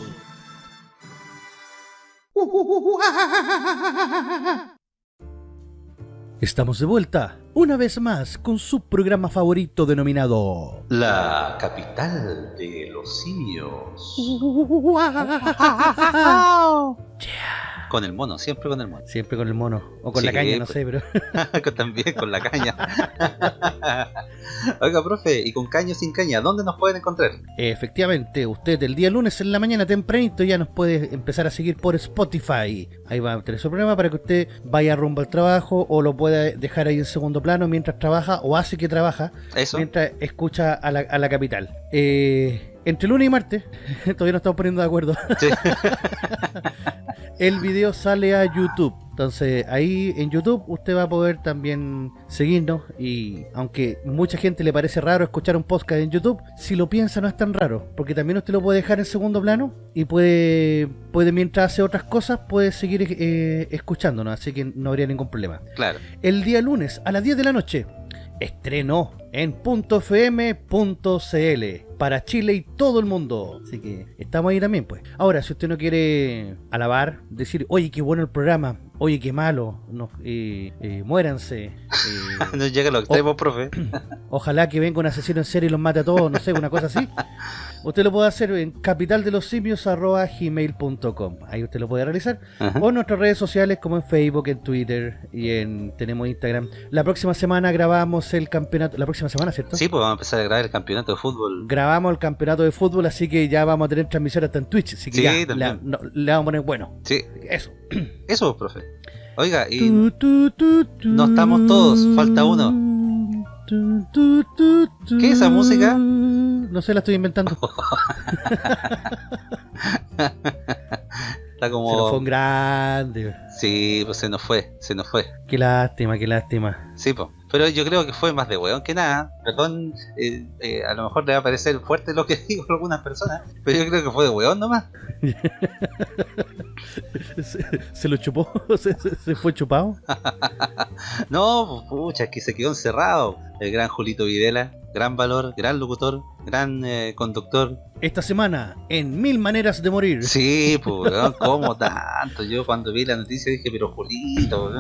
Estamos de vuelta, una vez más, con su programa favorito denominado... La capital de los simios. Con el mono, siempre con el mono. Siempre con el mono, o con la caña, no sé, pero... También con la caña. Oiga, profe, y con caña o sin caña, ¿dónde nos pueden encontrar? Efectivamente, usted el día lunes en la mañana tempranito ya nos puede empezar a seguir por Spotify. Ahí va a tener su programa para que usted vaya rumbo al trabajo o lo pueda dejar ahí en segundo plano mientras trabaja o hace que trabaja Eso. mientras escucha a la, a la capital. Eh, entre lunes y martes, todavía no estamos poniendo de acuerdo, Sí. el video sale a YouTube. Entonces ahí en YouTube usted va a poder también seguirnos y aunque mucha gente le parece raro escuchar un podcast en YouTube, si lo piensa no es tan raro, porque también usted lo puede dejar en segundo plano y puede, puede mientras hace otras cosas, puede seguir eh, escuchándonos, así que no habría ningún problema. Claro. El día lunes a las 10 de la noche, estreno en .fm.cl para Chile y todo el mundo. Así que estamos ahí también, pues. Ahora, si usted no quiere alabar, decir, oye, qué bueno el programa, oye, qué malo, no, eh, eh, muéranse. eh, no llega a los extremos, profe. ojalá que venga un asesino en serie y los mate a todos, no sé, una cosa así. Usted lo puede hacer en capitaldelosimios.gmail.com Ahí usted lo puede realizar. Ajá. O en nuestras redes sociales como en Facebook, en Twitter y en tenemos Instagram. La próxima semana grabamos el campeonato. La próxima semana, ¿cierto? Sí, pues vamos a empezar a grabar el campeonato de fútbol. Grabamos el campeonato de fútbol, así que ya vamos a tener transmisión hasta en Twitch. Así que Sí, ya, le, también. no, le vamos a poner bueno. Sí, Eso. eso, profe. Oiga, y no estamos todos, falta uno. ¿Qué es esa música? No sé, la estoy inventando. está Se nos fue como... un grande. Sí, pues se nos fue, se nos fue. Qué lástima, qué lástima. Sí, pues. Pero yo creo que fue más de hueón que nada. Perdón, eh, eh, a lo mejor le va a parecer fuerte lo que digo a algunas personas, pero yo creo que fue de hueón nomás. Se, se lo chupó, se, fue chupado. No, pucha, es que se quedó encerrado. El gran Julito Videla, gran valor, gran locutor, gran eh, conductor. Esta semana, en Mil Maneras de Morir. Sí, pues, ¿cómo tanto? Yo cuando vi la noticia dije, pero Julito,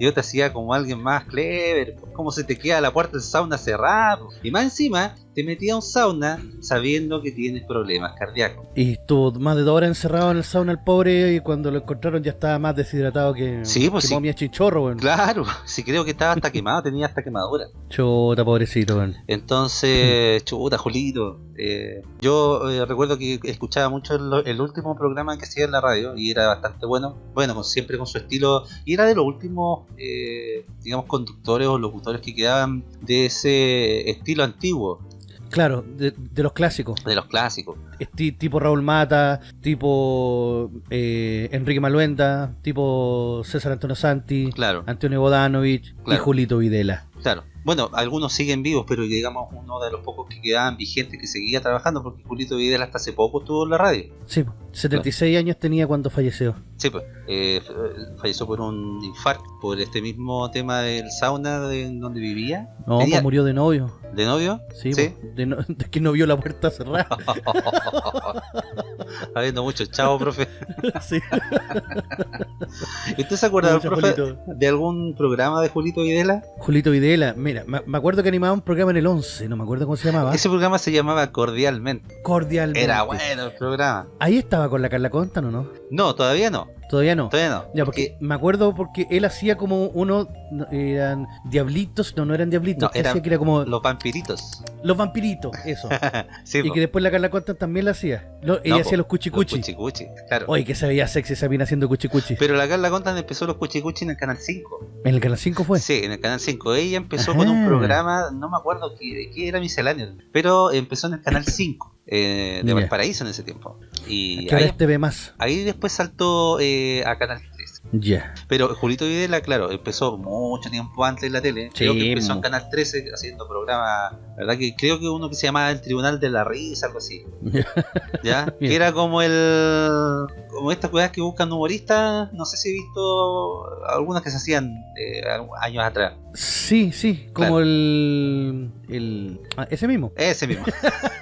yo te hacía como alguien más clever. ¿Cómo se te queda la puerta del sauna cerrada? Y más encima, te metía a un sauna sabiendo que tienes problemas cardíacos. Y estuvo más de dos horas encerrado en el sauna el pobre y cuando lo encontraron ya estaba más deshidratado que, Sí, pues que sí. momia chinchorro, weón. Claro, sí creo que estaba hasta quemado, tenía hasta quemadura. Chuta, pobrecito, weón. Entonces, chuta, Julito. eh, yo eh, recuerdo que escuchaba mucho el, el último programa que hacía en la radio y era bastante bueno. Bueno, con, siempre con su estilo. Y era de los últimos, eh, digamos, conductores o locutores que quedaban de ese estilo antiguo, Claro, de, de los clásicos. de los clásicos. Tipo Raúl Mata, tipo eh, Enrique Maluenda, tipo César Antonio Santi, Claro, Antonio Bodanovich y. Julito Videla. Claro. Bueno, algunos siguen vivos, pero digamos uno de los pocos que quedaban vigentes que seguía trabajando porque Julito Vidal hasta hace poco estuvo en la radio. Sí, 76 años tenía cuando falleció. Sí, pues, eh, f- falleció por un infarto, por este mismo tema del sauna de donde vivía, No, Tenía- pues murió de novio. de novio. Sí, Sí. de, no- de que no vio la puerta cerrada. Habiendo mucho chavo, profe. sí. ¿Usted se acuerda, profe, Julito. de algún programa de Julito Videla? Julito Videla, mira, me, me acuerdo que animaba un programa en el 11, no me acuerdo cómo se llamaba. Ese programa se llamaba Cordialmente. Cordialmente. Era bueno el programa. Ahí estaba con la Carla Contan, ¿o no? No, todavía no. Todavía no. Todavía no. Ya, porque me acuerdo porque él hacía como uno, no, eran diablitos, no, no eran diablitos, No, que eran que era como Los vampiritos. los vampiritos, eso. sí, y po. que después la Carla Contan también la hacía. Lo- ella No, hacía po, los cuchicuchi. Los cuchicuchi, claro. Oye, que se veía sexy esa mina haciendo cuchicuchi. Pero la Carla Contan empezó los cuchicuchi en el canal 5. En el canal 5 fue. Sí, en el canal 5. Ella empezó Ajá. con un programa, no me acuerdo qué, de qué era misceláneo, pero empezó en el canal 5 eh, de. Valparaíso en ese tiempo. Y ahí, este ve más. ahí después saltó eh, a canal 3. Ya. Pero Julito Videla, claro, empezó mucho tiempo antes en la tele. Creo que empezó en. Canal 13 haciendo programas, ¿verdad? Que creo que uno que se llamaba El Tribunal de la Risa, algo así. ¿Ya? Que era como el. Como estas cosas que buscan humoristas. No sé si he visto algunas que se hacían eh, años atrás. Sí, sí, como Claro. el, el ah, ese mismo. Ese mismo.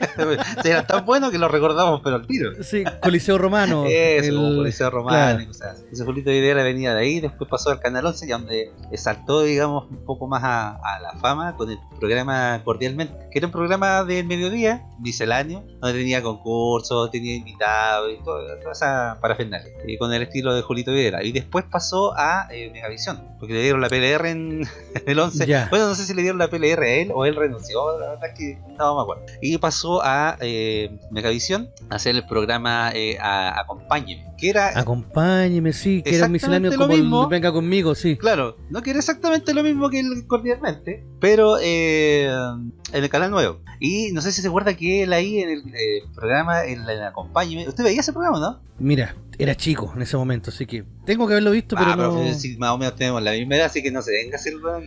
era tan bueno que lo recordamos, pero al tiro. Sí, Coliseo Romano. Eso, el- como Policía Romana claro. y cosas así. Ese Julito Videla venía de ahí, después pasó al Canal 11, y donde saltó, digamos, un poco más a, a la fama con el programa Cordialmente, que era un programa del mediodía, misceláneo, donde tenía concursos, tenía invitados y todo- toda esa parafernalia, y con el estilo de Julito Videla. Y después pasó a eh, Megavisión, porque le dieron la PLR en el 11. Ya. Bueno, no sé si le dieron la PLR a él o él renunció, la verdad es que no me acuerdo. Y pasó a eh, Megavisión a hacer el programa eh, a- Acompáñeme, que era Acompáñeme, sí, que era un misceláneo como el. Venga conmigo, sí. Claro, no que era exactamente lo mismo que el cordialmente, pero eh, en el canal nuevo. Y no sé si se acuerda que él ahí en el eh, programa, en el Acompáñeme, ¿usted veía ese programa, no? Mira, era chico en ese momento, así que tengo que haberlo visto, pero ah, no. pero si más o menos tenemos la misma edad, así que no se venga a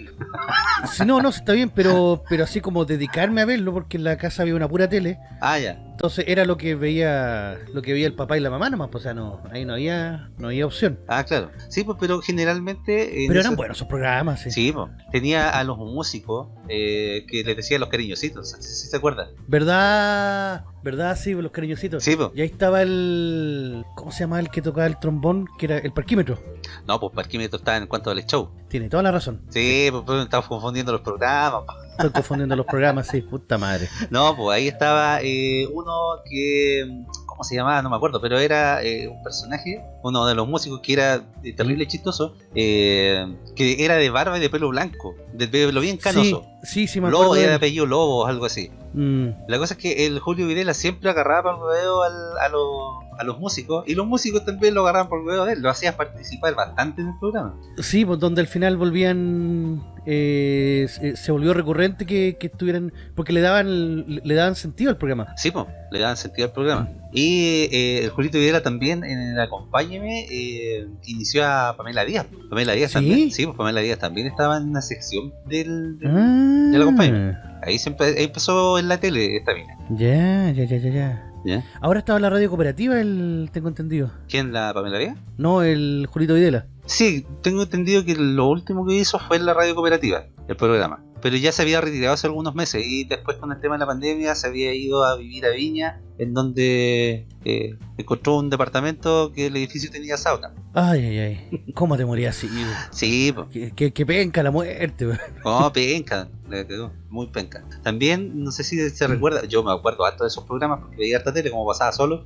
aquí. Si no, no, está bien, pero pero así como dedicarme a verlo, porque en la casa había una pura tele, Ah, ya. Entonces era lo que veía lo que veía el papá y la mamá nomás, pues, o sea, no, ahí no había no había opción. Ah, claro. Sí, pues, pero generalmente... en Pero eran buenos esos programas, sí. Sí, pues, tenía a los músicos eh, que les decía los cariñositos, si se acuerdan. ¿Verdad? ¿Verdad? Sí, los cariñositos. Sí, pues. Y ahí estaba el... ¿Cómo se llama el que tocaba el trombón? Que era el parquímetro. No, pues Parquímetro está en cuanto al show. Tiene toda la razón. Sí, pues, pues, estamos confundiendo los programas. pa. Estoy confundiendo los programas, sí, puta madre. No, pues ahí estaba eh, uno que. ¿Cómo se llamaba? No me acuerdo, pero era eh, un personaje, uno de los músicos que era eh, terrible chistoso, eh, que era de barba y de pelo blanco, de pelo bien canoso. Sí, sí, sí me acuerdo. Lobo, era de apellido Lobo o algo así. Mm, La cosa es que el Julio Videla siempre agarraba por el al- a, los, a los músicos y los músicos también lo agarraban por el de él, lo hacía participar bastante en el programa. Sí, pues donde al final volvían... eh, se, se volvió recurrente que, que estuvieran... Porque le daban le daban sentido al programa. Sí, pues, le daban sentido al programa. Y eh, el Julito Videla también en el Acompáñeme eh, inició a Pamela Díaz. Pamela Díaz ¿Sí? también. Sí, pues Pamela Díaz también estaba en una sección del. del- Ah, lo acompaño. Ahí, se empe- ahí empezó en la tele esta mina. Ya, ya, ya, ya, ya. ¿Ya? Ahora estaba en la radio cooperativa, el tengo entendido. ¿Quién la Pamela Díaz? No, el Julito Videla. Sí, tengo entendido que lo último que hizo fue en la radio cooperativa, el programa. Pero ya se había retirado hace algunos meses y después con el tema de la pandemia se había ido a vivir a Viña, en donde eh, encontró un departamento que el edificio tenía sauna. Ay, ay, ay. ¿Cómo te morías así? Sí, pues. Que, que, que penca la muerte. Oh, penca, le quedó muy penca. También, no sé si se recuerda, yo me acuerdo harto de esos programas porque veía harta tele como pasaba solo,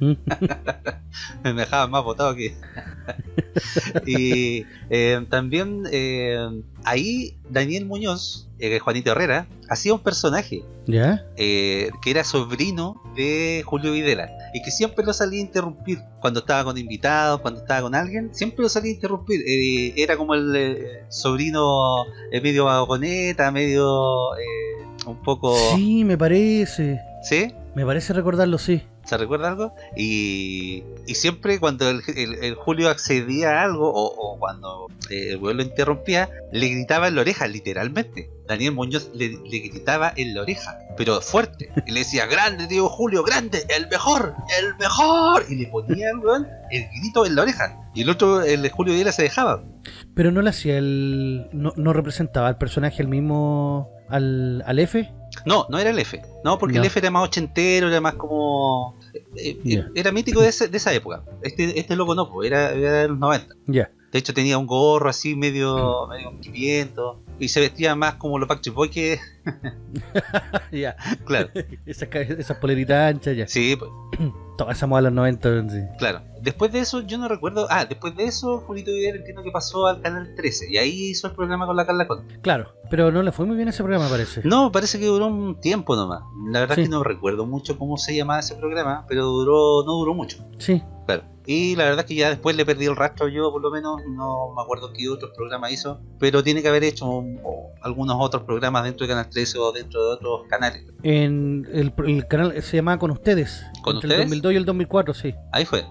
me dejaban más botado que. y eh, también eh, ahí Daniel Muñoz, eh, Juanito Herrera, hacía un personaje ¿Ya? eh, que era sobrino de Julio Videla y que siempre lo salía a interrumpir cuando estaba con invitados, cuando estaba con alguien, siempre lo salía a interrumpir. Eh, era como el eh, sobrino medio vagoneta, medio un poco. Sí, me parece. ¿Sí? Me parece recordarlo, sí. ¿Se recuerda algo? Y, y siempre cuando el, el- el Julio accedía a algo o, o cuando eh, el güey lo interrumpía, le gritaba en la oreja, literalmente. Daniel Muñoz le, le gritaba en la oreja, pero fuerte. Y le decía, grande, tío Julio, grande, el mejor, el mejor. Y le ponía weón el grito en la oreja. Y el otro, el Julio Díaz se dejaba. Pero no le hacía el. No, no representaba al personaje el mismo. Al, al F. No, no era el F. No, porque No. el F era más ochentero, era más como... eh, eh. Era mítico de, ese- de esa época. Este, este loco no, pues, era, era de los 90. Ya. De hecho tenía un gorro así medio, medio viento y se vestía más como los Backstreet Boys que, ya. claro, Esas, esas poleritas anchas, ya. sí, pues, Todas esa moda de los 90. sí. claro. Después de eso yo no recuerdo, ah, después de eso Julito Vidal entiendo que pasó al canal 13 y ahí hizo el programa con la Carla Conte. Claro, pero no le fue muy bien ese programa, parece. No, parece que duró un tiempo nomás. La verdad Sí. es que no recuerdo mucho cómo se llamaba ese programa, pero duró, no duró mucho. Sí. Claro. Y la verdad es que ya después le perdí el rastro yo, por lo menos, no me acuerdo qué otros programas hizo, pero tiene que haber hecho algunos otros programas dentro de Canal 13 o dentro de otros canales. En el, el canal se llamaba Con Ustedes. ¿Con entre Ustedes? el 2002 y el 2004, sí. Ahí fue,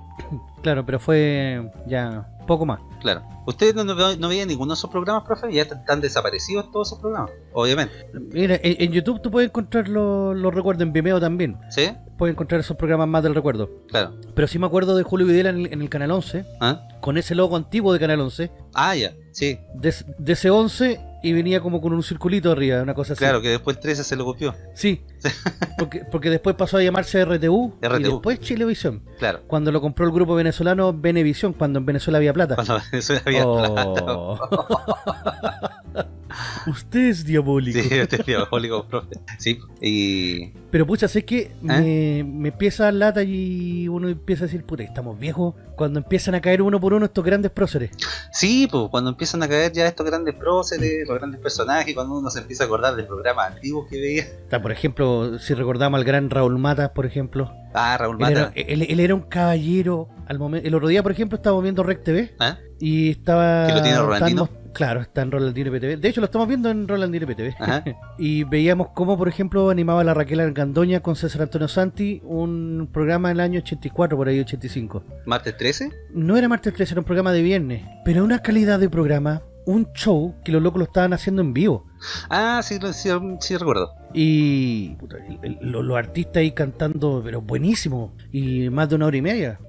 Claro, pero fue ya poco más. Claro. ¿Ustedes no, no, no veían ninguno de esos programas, profe? Ya están, desaparecidos todos esos programas, obviamente. Mira, en, en YouTube tú puedes encontrar los recuerdos, en Vimeo también. ¿Sí? Puedes encontrar esos programas más del recuerdo. Claro. Pero sí me acuerdo de Julio Videla en el, en el Canal 11, ¿Ah? con ese logo antiguo de Canal 11, ah, ya, sí. de, de ese 11 y venía como con un circulito arriba, una cosa así. Claro, que después el 13 se lo copió. Sí, porque, porque después pasó a llamarse RTU, y RTU. después Chilevisión. Claro. Cuando lo compró el grupo venezolano Venevisión, cuando en Venezuela había plata. Cuando eso había Oh. Usted es diabólico. Sí, este es diabólico, profe. Sí, y. Pero pucha, sé que ¿Eh? me, me empieza a lata y uno empieza a decir, puta, estamos viejos. Cuando empiezan a caer uno por uno estos grandes próceres. Sí, pues cuando empiezan a caer ya estos grandes próceres, los grandes personajes, cuando uno se empieza a acordar de programas antiguos que veía. Por ejemplo, si recordamos al gran Raúl Matas, por ejemplo. Ah, Raúl Él era, Mata. él- él era un caballero. al momento El otro día, por ejemplo, estábamos viendo Rec TV ¿Ah? Y estaba... ¿Que lo tiene Rolandino? Claro, está en Rolandino PTV. De hecho, lo estamos viendo en Rolandino PTV. Ajá. Y veíamos cómo, por ejemplo, animaba la Raquel Argandoña con César Antonio Santi un programa en el año 84, por ahí 85. ¿Martes 13? No era martes 13, era un programa de viernes, pero una calidad de programa, un show que los locos lo estaban haciendo en vivo. Ah, sí, sí, sí recuerdo. Y los, artistas ahí cantando, pero buenísimo. Y más de una hora y media.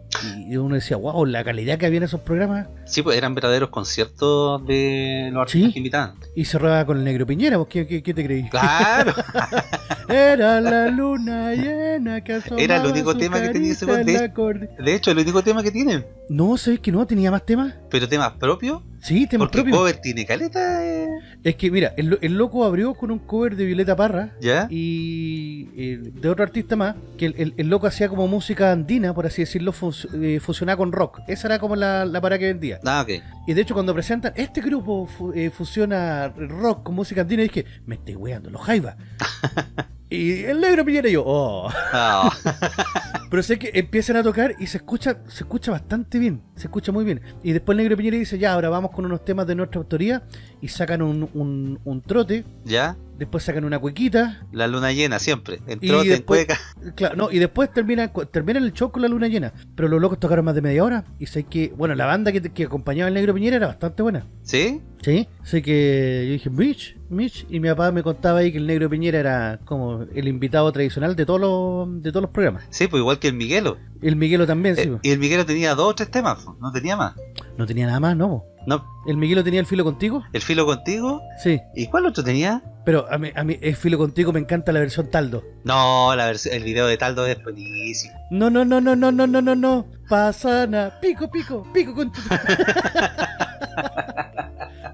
Y uno decía, wow, la calidad que había en esos programas. Sí, pues eran verdaderos conciertos de los artistas Sí. que invitaban. Y cerraba con el negro Piñera, ¿vos qué, qué- qué te creí? Claro. Era la luna llena que Era el único tema que tenía ese de- De hecho, el único tema que tienen. No, ¿sabes que no? ¿Tenía más temas? Pero temas propios. Sí, temas Porque propios. cover tiene caleta. eh. Es que mira, el, lo- el loco abrió con un cover de Violeta Parra ¿Ya? y eh, de otro artista más, que el, el- el loco hacía como música andina, por así decirlo, fus- eh, fusionada con rock. Esa era como la, la para que vendía. Ah, ok. Y de hecho cuando presentan, este grupo fu- eh, fusiona rock con música andina, dije, me estoy weando, los Jaiba. y el negro Piñera y yo, oh. Ah, Pero sé que empiezan a tocar y se escucha, se escucha bastante bien, se escucha muy bien. Y después el negro Piñera dice, ya, ahora vamos con unos temas de nuestra autoría y sacan un, un, un trote, ¿Ya? después sacan una cuequita, La luna llena siempre. En Y trote, en después- cueca. claro, no, y después terminan, terminan el show con la luna llena. Pero los locos tocaron más de media hora y sé que, bueno, la banda que, que acompañaba al negro Piñera era bastante buena. ¿Sí? Sí, sé que yo dije, Mitch, Mitch, y mi papá me contaba ahí que el negro Piñera era como el invitado tradicional de todos los, de todos los programas. Sí, pues igual que el Miguelo. El Miguelo también, sí. Eh, y el Miguelo tenía dos o tres temas, po, no tenía más. No tenía nada más, ¿no? po. No, ¿El Miguelo tenía el filo contigo? el filo contigo. Sí, ¿Y cuál otro tenía? pero a mí, a mí el filo contigo me encanta la versión Taldo. No, la el video de Taldo es buenísimo. No, no, no, no, no, no, no, no, no. Pasana, pico, pico, pico con tu...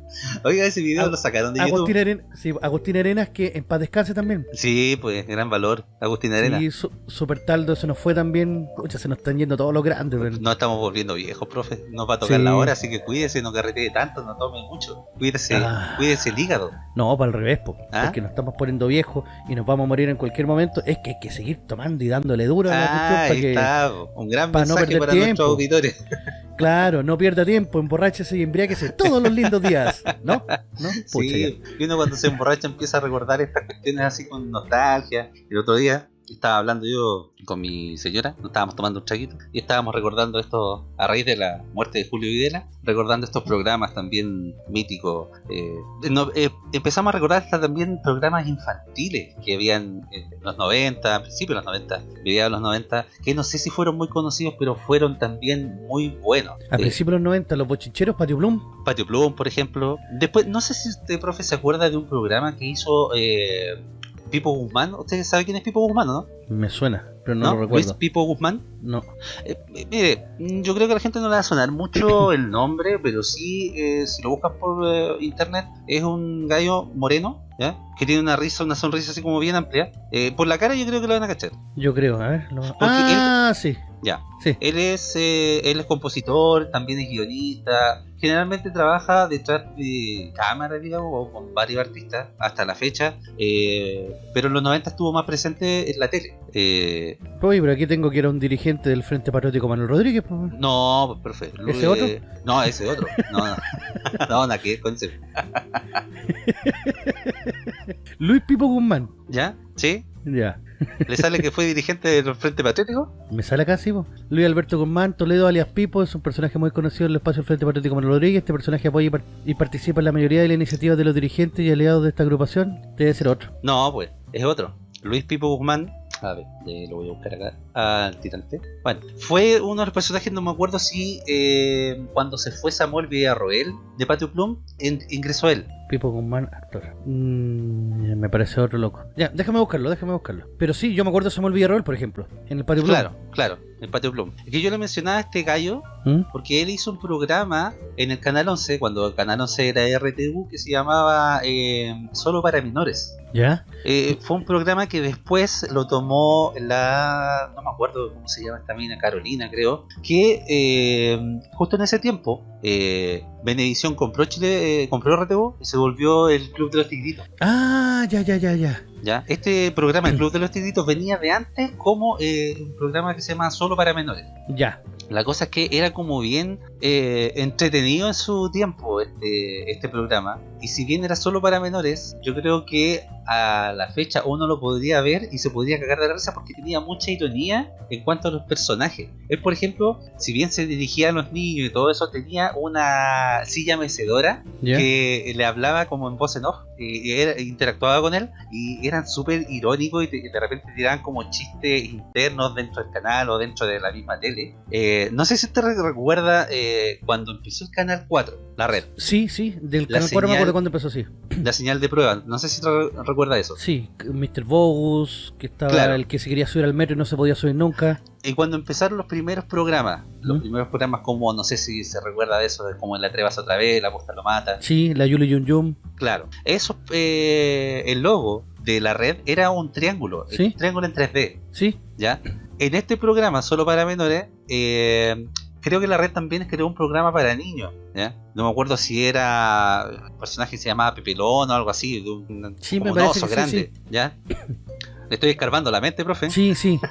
Oiga, ese video Ag- lo sacaron de Agustín, YouTube. Aren- sí, Agustín Arenas, que en paz descanse también. Sí, pues, gran valor. Agustín Arena. Sí, su- Super Taldo, se nos fue también. Pucha, se nos están yendo todos los grandes. pero- No estamos volviendo viejos, profe. Nos va a tocar Sí. la hora, así que cuídese, no carretee tanto, no tome mucho. Cuídese, Ah. cuídese el hígado. No, para el revés, po, ¿Ah? porque nos estamos poniendo viejos y nos vamos a morir en cualquier momento. Es que hay que seguir tomando y dándole duro a la cuestión Ah, para ahí que, está. Un gran para no mensaje perder para tiempo. nuestros auditores. claro, no pierda tiempo, emborráchese y embriáguese todos los lindos días. ¿No? ¿No? Pucha, Sí, y uno cuando se emborracha empieza a recordar estas cuestiones así con nostalgia. El otro día estaba hablando yo con mi señora, nos estábamos tomando un traguito y estábamos recordando esto a raíz de la muerte de Julio Videla, recordando estos programas también míticos. eh, no- eh, empezamos a recordar hasta también programas infantiles que habían en los 90, a principios de los 90, mediados de los 90, que no sé si fueron muy conocidos, pero fueron también muy buenos. A Eh, principios de los 90, los bochincheros, Patio Bloom. Patio Plum, por ejemplo. Después, no sé si usted, profe, se acuerda de un programa que hizo eh, Pipo Guzmán. Usted sabe quién es Pipo Guzmán, ¿no? Me suena, pero no, ¿No? lo Luis recuerdo. Pipo Guzmán. No. Eh, eh, mire, mm, yo creo que a la gente no le va a sonar mucho el nombre, pero sí, eh, si lo buscas por eh, internet, es un gallo moreno, ¿ya? Que tiene una risa, una sonrisa así como bien amplia. Eh, por la cara yo creo que lo van a cachar. Yo creo, a ver. lo- Ah, sí, Ya. sí. Él es, eh, él es compositor, también es guionista. Generalmente trabaja detrás de cámara, digamos, o con varios artistas hasta la fecha. eh, pero en los 90 estuvo más presente en la tele. Oye, pero aquí tengo que era un dirigente del Frente Patriótico Manuel Rodríguez. pues. no, profe. ¿Ese Luis- otro? No, ese otro. No, no. no, nada que ver con ese. Luis Pipo Guzmán. ¿Ya? ¿Sí? Ya. ¿Le sale que fue dirigente del Frente Patriótico? Me sale acá, sí, po. Luis Alberto Guzmán, Toledo alias Pipo, es un personaje muy conocido en el espacio del Frente Patriótico Manuel Rodríguez. Este personaje apoya y, par- y participa en la mayoría de las iniciativas de los dirigentes y aliados de esta agrupación. Debe ser otro. No, pues, es otro. Luis Pipo Guzmán. A ver, eh, lo voy a buscar acá. Al tirante. Bueno, fue uno de los personajes, no me acuerdo si eh, cuando se fue Samuel Villarroel de Patio Plum, en- ingresó él. Pipo Guzmán, actor. Mm, me parece otro loco. Ya, déjame buscarlo, déjame buscarlo. Pero sí, yo me acuerdo de Samuel Villarroel, por ejemplo, en el Patio Blue. Claro, claro, en Patio Plum. Es que yo le mencionaba a este gallo ¿Mm? porque él hizo un programa en el Canal 11, cuando el Canal 11 era RTV, que se llamaba eh, Solo para Menores. ¿Ya? Eh, fue un programa que después lo tomó la. No me acuerdo cómo se llama esta mina, Carolina, creo. Que eh, justo en ese tiempo, eh, Benevisión compró Chile, eh, compró RTV y se volvió el Club de los Tigritos. Ah, ya, ya, ya, ya. ¿ya? Este programa, el Club de los Tigritos, venía de antes como eh, un programa que se llama Solo para Menores. Ya. La cosa es que era como bien eh, entretenido en su tiempo este, este programa. Y si bien era solo para menores, yo creo que a la fecha uno lo podría ver y se podría cagar de la risa porque tenía mucha ironía en cuanto a los personajes. Él, por ejemplo, si bien se dirigía a los niños y todo eso, tenía una silla mecedora que le hablaba como en voz en off y era- interactuaba con él y eran súper irónicos y te- de repente tiraban como chistes internos dentro del canal o dentro de la misma tele. Eh, no sé si te re- recuerda eh, cuando empezó el canal 4, la red, Sí, sí, del La canal 4 me acuerdo cuándo empezó, sí. la señal de prueba. No sé si te re- recuerda eso. Sí, Mr. Bogus, que estaba Claro. el que se quería subir al metro y no se podía subir nunca. Y cuando empezaron los primeros programas, los ¿Mm? primeros programas como, no sé si se recuerda de eso, como en La Trevas otra vez, La Posta lo mata. Sí, la Yuli Yum Yum. Claro, eso, eh, el logo de la red era un triángulo, Sí. un triángulo en 3D. Sí, ¿ya? En este programa, solo para menores, eh, creo que la red también creó un programa para niños, ¿ya? No me acuerdo si era un personaje que se llamaba Pepelón o algo así, de un, Sí, como me un oso sí, grande, ¿ya? Le estoy escarbando la mente, profe. sí, sí.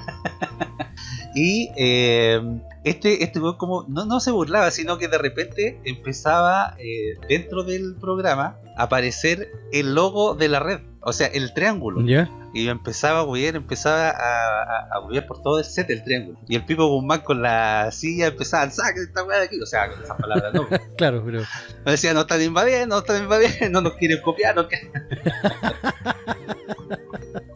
Y eh, este, este como no, no se burlaba, sino que de repente empezaba eh, dentro del programa a aparecer el logo de la red, o sea, el triángulo. Ya. Y empezaba a huir, empezaba a, a, a huir por todo el set del triángulo. Y el Pipo Guzmán con la silla empezaba, saque esta weá de aquí. O sea, con esas palabras no. Claro, pero. Me decía, no están invadiendo, no están invadiendo, no nos quieren copiar, no quieren.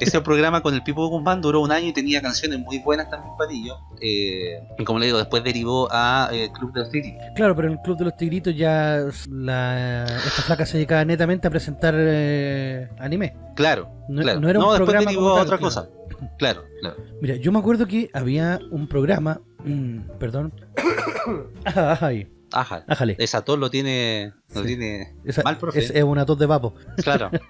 Ese programa con el Pipo Guzmán duró un año y tenía canciones muy buenas también Patillo. Eh, y como le digo, después derivó a eh, Club de los Tigritos. Claro, pero en el Club de los Tigritos ya la, esta flaca se dedicaba netamente a presentar eh, anime. Claro, No- claro. no era un después programa derivó a otra claro. cosa. Claro, claro. Mira, yo me acuerdo que había un programa. perdón. Ay, Ajá. ájale. Esa tos lo tiene, lo Sí. tiene Esa- mal, profe. es, es una tos de vapo. Claro.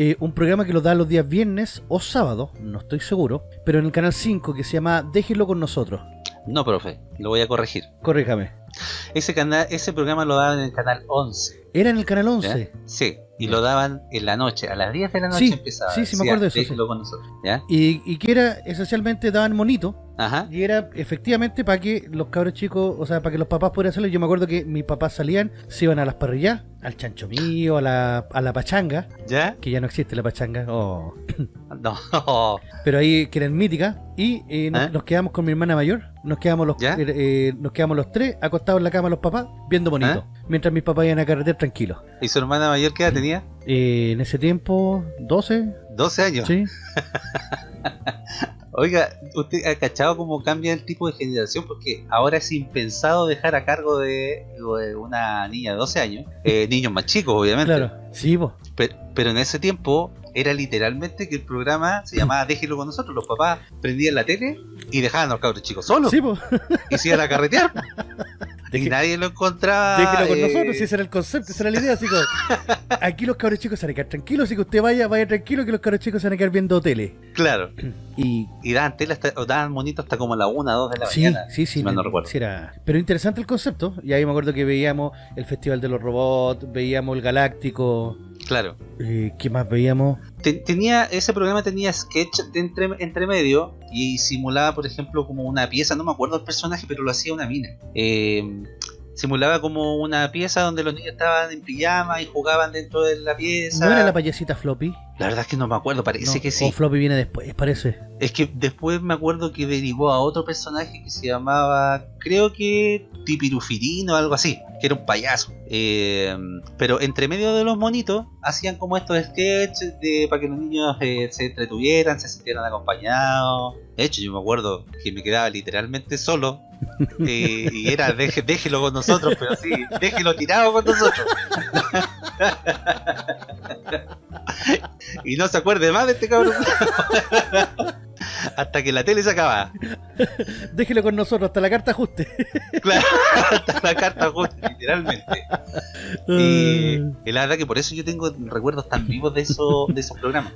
Eh, un programa que lo da los días viernes o sábado, no estoy seguro, pero en el canal 5 que se llama Déjelo con nosotros. No, profe, lo voy a corregir. Corríjame. Ese canal, ese programa lo daban en el canal 11. Era en el canal ¿ya? 11. Sí, y lo daban en la noche, a las 10 de la noche Sí, empezaba. sí, sí, me acuerdo de eso, "Déjelo sí. con nosotros, ¿ya? Y, y que era esencialmente daban monito. Ajá. Y era efectivamente para que los cabros chicos, o sea, para que los papás pudieran hacerlo. Yo me acuerdo que mis papás salían, se iban a las parrillas, al chancho mío, a la, a la pachanga, ¿Ya? que ya no existe la pachanga, oh. No. pero ahí que eran míticas. Y eh, nos, ¿Eh? nos quedamos con mi hermana mayor, nos quedamos los eh, eh, nos quedamos los tres acostados en la cama los papás, viendo bonito, mientras mis papás iban a carretera tranquilos. ¿Y su hermana mayor qué edad tenía? Eh, en ese tiempo, 12, 12 años. sí. Oiga, ¿usted ha cachado cómo cambia el tipo de generación? Porque ahora es impensado dejar a cargo de, de una niña de 12 años, eh, niños más chicos, obviamente. Claro, sí, po. Pe- Pero, en ese tiempo era literalmente que el programa se llamaba Déjelo con nosotros. Los papás prendían la tele y dejaban a los cabros chicos solos Sí, po. y se iban a carretear. y Deje- nadie lo encontraba. Déjelo con eh, nosotros, si ese era el concepto, esa era la idea, así como, aquí los cabros chicos se van a quedar tranquilos, así que usted vaya, vaya tranquilo que los cabros chicos se van a quedar viendo tele. Claro. Y Y daban tele hasta, o daban monito hasta como la 1, 2 de la sí, mañana. sí, sí, si no me- recuerdo. sí era- Pero interesante el concepto, y ahí me acuerdo que veíamos el Festival de los Robots, veíamos el Galáctico, Claro. eh, ¿qué más veíamos? Te- tenía ese programa tenía sketch de entre, entre medio y simulaba por ejemplo como una pieza no me acuerdo el personaje pero lo hacía una mina Eh, simulaba como una pieza donde los niños estaban en pijama y jugaban dentro de la pieza ¿No era la payasita Floppy? La verdad es que no me acuerdo parece No, que O sí Floppy viene después, parece. es que después me acuerdo que derivó a otro personaje que se llamaba creo que Tipirufirino o algo así que era un payaso Eh, pero entre medio de los monitos hacían como estos sketches de, para que los niños eh, se entretuvieran, se sintieran acompañados. De hecho, yo me acuerdo que me quedaba literalmente solo eh, y era deje- déjelo con nosotros, pero sí, déjelo tirado con nosotros. y no se acuerde más de este cabrón. Hasta que la tele se acaba. Déjelo con nosotros hasta la carta ajuste. Claro, hasta la carta justa, literalmente. Y, y la verdad que por eso yo tengo recuerdos tan vivos de, eso, de esos programas.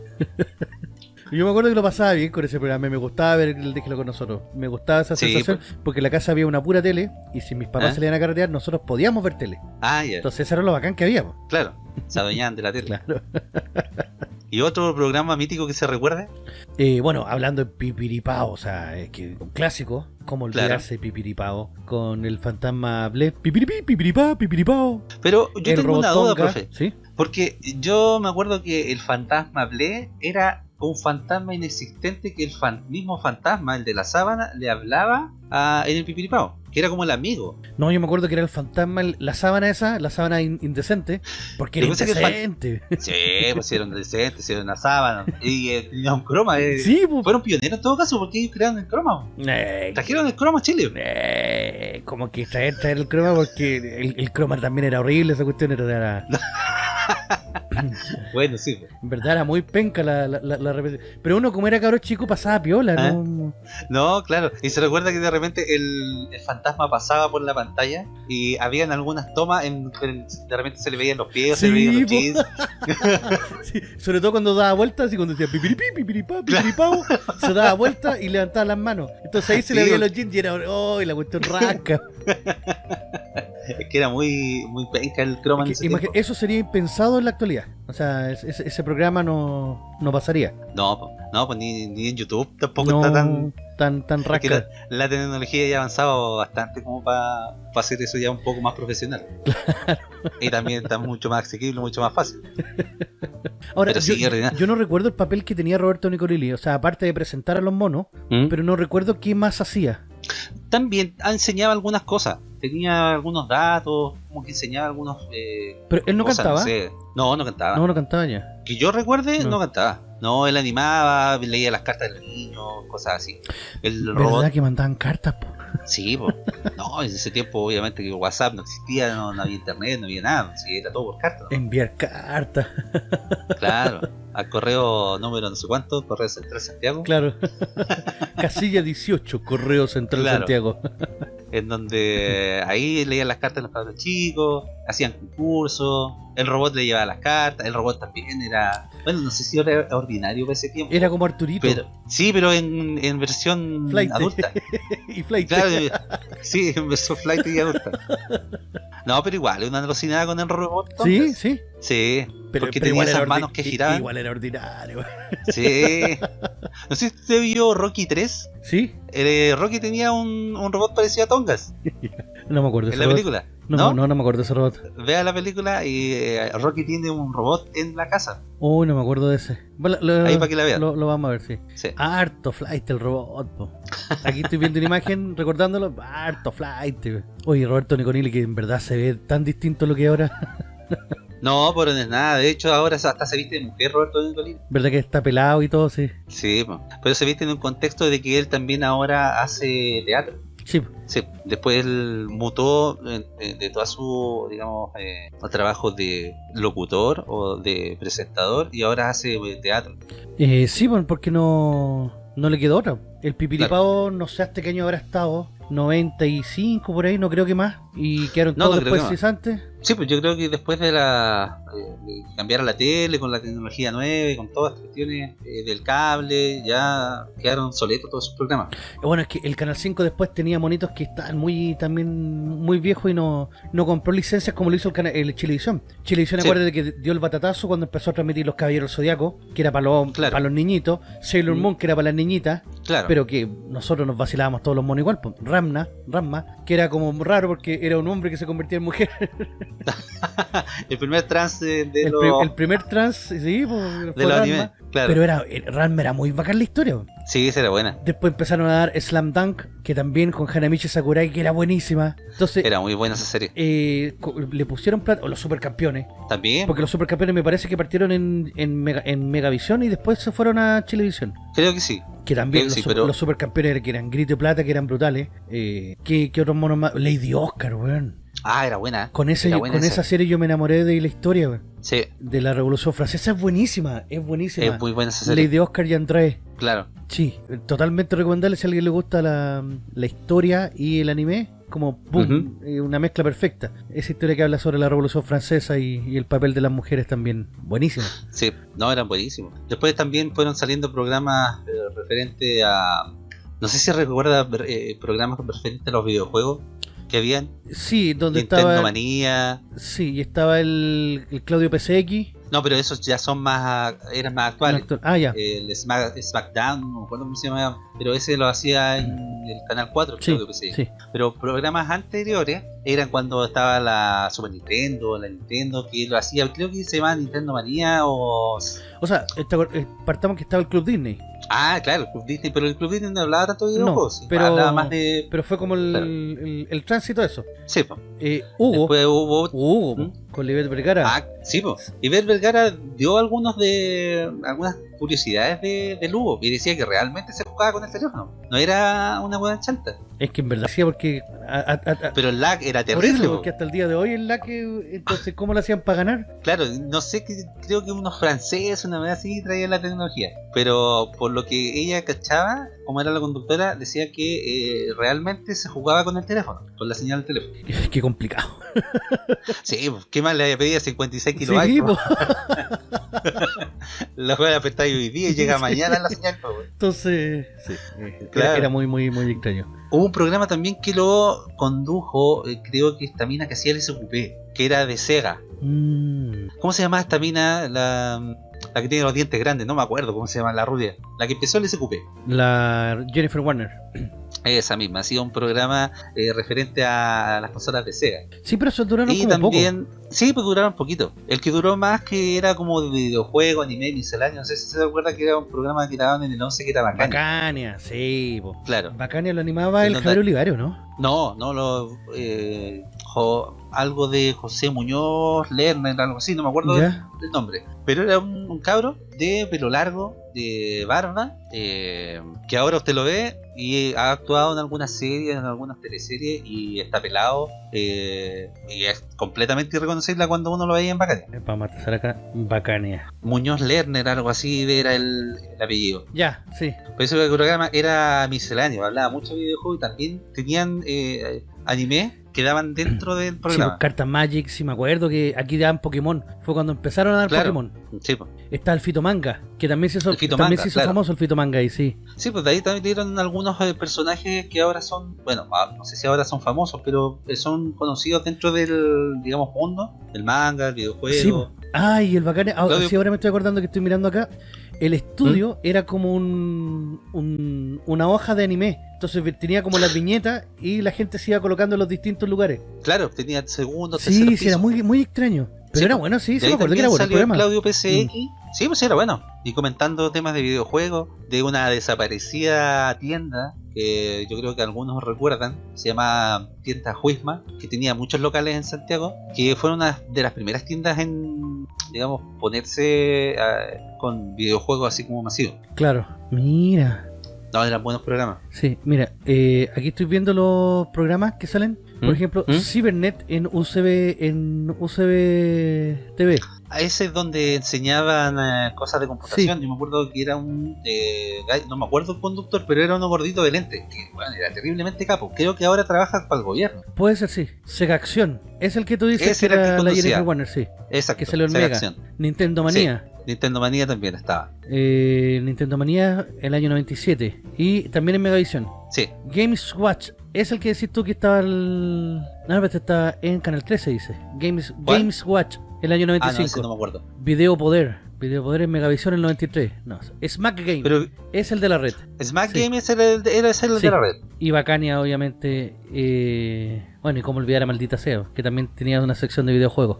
Yo me acuerdo que lo pasaba bien con ese programa, me gustaba ver el Déjelo con nosotros. Me gustaba esa Sí, sensación, porque en la casa había una pura tele, y si mis papás ¿Ah? salían a carretear, nosotros podíamos ver tele. Ah, ya, Entonces eso era lo bacán que había. po. claro. Se adueñaban de la tele. Claro. ¿Y otro programa mítico que se recuerde? Eh, bueno, hablando de Pipiripao, o sea, es que un clásico, como olvidarse Pipiripao, con el fantasma Ble, Pipiripi, Pipiripao, Pipiripao. Pero yo el tengo una duda, profe. ¿sí? Porque yo me acuerdo que el fantasma Ble era un fantasma inexistente que el fan- mismo fantasma, el de la sábana, le hablaba a, en el pipiripao, que era como el amigo. No, yo me acuerdo que era el fantasma, el- la sábana esa, la sábana in- indecente, porque era pensé que indecente. Sí, pues hicieron decente, hicieron una sábana. Y eh, tenía un croma. eh. Sí, pues. Fueron pioneros en todo caso porque ellos crearon el croma. Eh, Trajeron el croma a Chile. eh, como que traer, traer el croma porque el, el croma también era horrible, esa cuestión era... era- Bueno, sí. pues. en verdad era muy penca la, la, la- la repetición. Pero uno como era cabro chico pasaba piola, Ah. ¿no? No, claro. Y se recuerda que de repente el, el fantasma pasaba por la pantalla y habían algunas tomas en en- de repente se le veían los pies, se le veían los jeans. Sí, sobre todo cuando daba vueltas y cuando decía pipiripí, pipiripá, pipiripao, se daba vuelta y levantaba las manos. Entonces ahí se le veían los jeans y era, oh, y la cuestión rasca. Es que era muy, muy penca el croma en Que ese tiempo. eso sería impensado en la actualidad. O sea, es- ese, ese programa no, no pasaría. No, no, pues ni, ni en YouTube tampoco No está tan. tan, tan rasca. la, la tecnología ya ha avanzado bastante como para hacer eso ya un poco más profesional. Y también está mucho más asequible, mucho más fácil. Ahora, yo, sí, yo no recuerdo el papel que tenía Roberto Nicolini. O sea, aparte de presentar a los monos, ¿Mm? pero no recuerdo qué más hacía. También enseñaba algunas cosas. Tenía algunos datos, como que enseñaba algunos. Eh, Pero él no cosas, cantaba. No, sé. no, no cantaba. No, no cantaba ya. Que yo recuerde, No. no. cantaba. No, él animaba, leía las cartas de los niños, cosas así. El ¿Verdad robot, que mandaban cartas? po? sí, po. no, en ese tiempo obviamente que WhatsApp no existía, no, no había internet, no había nada, sí, era todo por carta, ¿no? Enviar cartas. claro, al correo número no sé cuánto, correo central Santiago, Claro. Casilla 18, Correo Central Claro. Santiago. En donde ahí leían las cartas de los padres chicos, hacían concursos, el robot le llevaba las cartas, el robot también era, bueno, no sé si era ordinario para ese tiempo. Era como Arturito. pero, sí, pero en, en versión Flight. adulta. y Flight. Claro, sí, en versión flight y adulta. No, pero igual, una alucinada con el robot. Entonces. sí. Sí, Pero, porque pero tenía esas manos que giraban. Igual era ordinario. Sí. No sé si usted vio Rocky 3. ¿Sí? Eh, Rocky tenía un, un robot parecido a Tongas No me acuerdo de en ese la robot. película. No, ¿No? no, no, me acuerdo de ese robot. Vea la película y eh, Rocky tiene un robot en la casa. Uy, no me acuerdo de ese. Lo, Ahí para que la vean. Lo, lo vamos a ver, sí. Sí. Harto flight el robot, po. Aquí estoy viendo una imagen recordándolo. Harto flight. Oye, Roberto Niconili, que en verdad se ve tan distinto a lo que ahora. No, pero no es nada. De hecho, ahora hasta se viste de mujer Roberto Nicolini. ¿Verdad que está pelado y todo? Sí. Sí, pero se viste en un contexto de que él también ahora hace teatro. Sí. Sí, después él mutó eh, de, de toda su, digamos, eh, trabajo de locutor o de presentador y ahora hace eh, teatro. Eh, sí, bueno, porque no, no le quedó otra. El pipiripao, no sé hasta qué año habrá estado. 95 por ahí, no creo que más. Y quedaron No, todos no después cesantes. Sí, pues yo creo que después de la eh, de cambiar a la tele con la tecnología nueva y con todas las cuestiones eh, del cable, ya quedaron obsoletos todos esos programas. Bueno, es que el Canal 5 después tenía monitos que estaban muy también muy viejos y no, no compró licencias como lo hizo el, cana- el Chilevisión. Chilevisión, Sí. acuérdate que dio el batatazo cuando empezó a transmitir Los Caballeros Zodiaco, que era para los, Claro. para los niñitos, Sailor Mm. Moon, que era para las niñitas, Claro, pero que nosotros nos vacilábamos todos los monos igual. pues. Ramna, Ramma, que era como raro porque era un hombre que se convertía en mujer. el primer trans de, de el, los, el primer trans, sí, pues, de los animes. Claro, Pero era, Ranma era muy bacán la historia. sí, esa era buena. Después empezaron a dar Slam Dunk, que también con Hanamichi Sakurai, que era buenísima. Entonces, Era muy buena esa serie. eh, le pusieron plata, o los supercampeones, También, porque los supercampeones me parece que partieron en, en, Mega- en Megavisión y después se fueron a Chilevisión. creo que sí. Que también los, sí, pero- los supercampeones que eran grito y plata, que eran brutales. Eh, ¿qué, qué otros monos más? Lady Oscar, weón. Ah, era buena. Con, ese, Era yo- buena con esa. esa serie yo me enamoré de la historia, Sí, de la Revolución Francesa. Es buenísima, es buenísima. es muy buena esa serie. Lady Oscar y Andrés. Claro. Sí, totalmente recomendable si a alguien le gusta la, la historia y el anime, como boom, eh, una mezcla perfecta. Esa historia que habla sobre la Revolución Francesa y, y el papel de las mujeres también, buenísima. Sí, no, eran buenísimos. Después también fueron saliendo programas eh, referentes a. No sé si recuerda eh, programas referentes a los videojuegos. Que habían. Sí, donde Nintendo estaba. Manía. Sí, y estaba el, el Claudio PCX. No, pero esos ya son más, eran más actuales. Ah, ya. El Smack- SmackDown, no cómo se llamaba, pero ese lo hacía en el canal 4, Sí, creo que sí. sí. Pero programas anteriores eran cuando estaba la Super Nintendo, la Nintendo, que lo hacía, creo que se llamaba Nintendo Manía o. O sea, eh, partamos que estaba el Club Disney. Ah, claro, el Club Disney, pero el Club Disney no hablaba tanto de No, videojuegos, sí, pero- hablaba más de. Pero fue como el, Claro. el, el tránsito de eso. Sí, po. Eh, Hugo. Después hubo. ¿Mm? Con Libet Vergara. Ah, sí. Y Ver Vergara dio algunos de. algunas curiosidades de, de Lugo y decía que realmente se jugaba con el teléfono. No era una buena chanta. Es que en verdad sí, porque. a- a- a- a- Pero el lag era por terrible. eso, po. porque hasta el día de hoy es la que. Entonces, ¿cómo lo hacían para ganar? Claro, no sé, que- creo que unos franceses, una vez así, traían la tecnología. Pero por lo que ella cachaba, como era la conductora, decía que eh, realmente se jugaba con el teléfono, con la señal del teléfono. Qué complicado. Sí, pues, ¿qué más le pedía? 56 Sí, kilobytes. po. La juega apretar hoy día y llega Sí. mañana la señal. po. Entonces, sí, Claro. era muy, muy, muy extraño. Hubo un programa también que lo condujo, eh, creo que esta mina que hacía el SQP, que era de Sega. Mm, ¿Cómo se llamaba esta mina? La, la que tiene los dientes grandes, no me acuerdo cómo se llama, la rubia. La que empezó el SQP. la Jennifer Warner. Esa misma, ha sido un programa eh, referente a las consolas de Sega. Sí, pero eso duraron y como también, sí, pues duraron poquito. El que duró más que era como de videojuego, anime, misceláneo. No sé si se acuerda que era un programa que daban en el 11 que era bacán. Bacania, sí, po. Claro. Bacania lo animaba el Javier Olivario, ¿no? No, no, lo, eh, jo- algo de José Muñoz, Lerner, algo así, no me acuerdo del, ¿Ya? del nombre. Pero era un, un cabro de pelo largo, de barba, eh, que ahora usted lo ve y ha actuado en algunas series, en algunas teleseries y está pelado eh, y es completamente irreconocible cuando uno lo veía en Bacania. Para matizar acá, Bacania. Muñoz Lerner, algo así era el, el apellido. Ya, sí. Por eso el programa era misceláneo, hablaba mucho de videojuegos y también tenían eh, anime que daban dentro del Sí, programa. pues, Cartas Magic, sí me acuerdo que aquí daban Pokémon. Fue cuando empezaron a dar Claro. Pokémon. Sí, pues. Está el Fitomanga, que también se hizo, El Fitomanga, también se hizo claro. famoso el Fitomanga ahí, sí. Sí, pues de ahí también dieron algunos eh, personajes que ahora son, bueno, ah, no sé si ahora son famosos, pero eh, son conocidos dentro del, digamos, mundo, del manga, el videojuego. Sí, po. Ay, el Bacania. ah, sí, ahora me estoy acordando que estoy mirando acá. El ¿Mm? estudio era como un, un- una hoja de anime. Entonces tenía como las viñetas y la gente se iba colocando en los distintos lugares. Claro, tenía segundo, tercer Sí, sí, era muy, muy extraño. Pero Sí, era bueno, sí, ahí me acuerdo que era bueno salió. Claudio PCX. Sí, pues era bueno. Y comentando temas de videojuegos, de una desaparecida tienda que yo creo que algunos recuerdan, se llama Tienda Juisma, que tenía muchos locales en Santiago, que fueron una de las primeras tiendas en, digamos, ponerse ah, con videojuegos así como masivos. Claro. Mira. No, eran buenos programas. Sí, mira, eh, aquí estoy viendo los programas que salen. Por ¿Mm? ejemplo, ¿Mm? Cybernet en UCB en UCB TV. A ese es donde enseñaban eh, cosas de computación. Yo me acuerdo que era un. eh, no me acuerdo el conductor, pero era uno gordito de lente. Que bueno, era terriblemente capo. Creo que ahora trabaja para el gobierno. Puede ser, sí. Sega Acción. Es el que tú dices Ese que era que la. Jennifer Warner, sí. Exacto. Que Sega Mega. Acción. Nintendo Manía. Nintendo Manía también estaba. Eh, Nintendo Manía el año 97. Y también en Megavisión. Sí. Games Watch. Es el que decís tú que estaba el... No, pero este está en Canal 13, dice. Games, ¿Cuál? Games Watch, el año Ah, no, 95. ese no me acuerdo. Video Poder. Video Poder en Megavisión el 93. No, Smack Game. Pero es el de la red. Smack Sí. Game era el, Sí. de la red. Y Bacania, obviamente. eh, Bueno, y cómo olvidar a Maldita Sea, que también tenía una sección de videojuegos.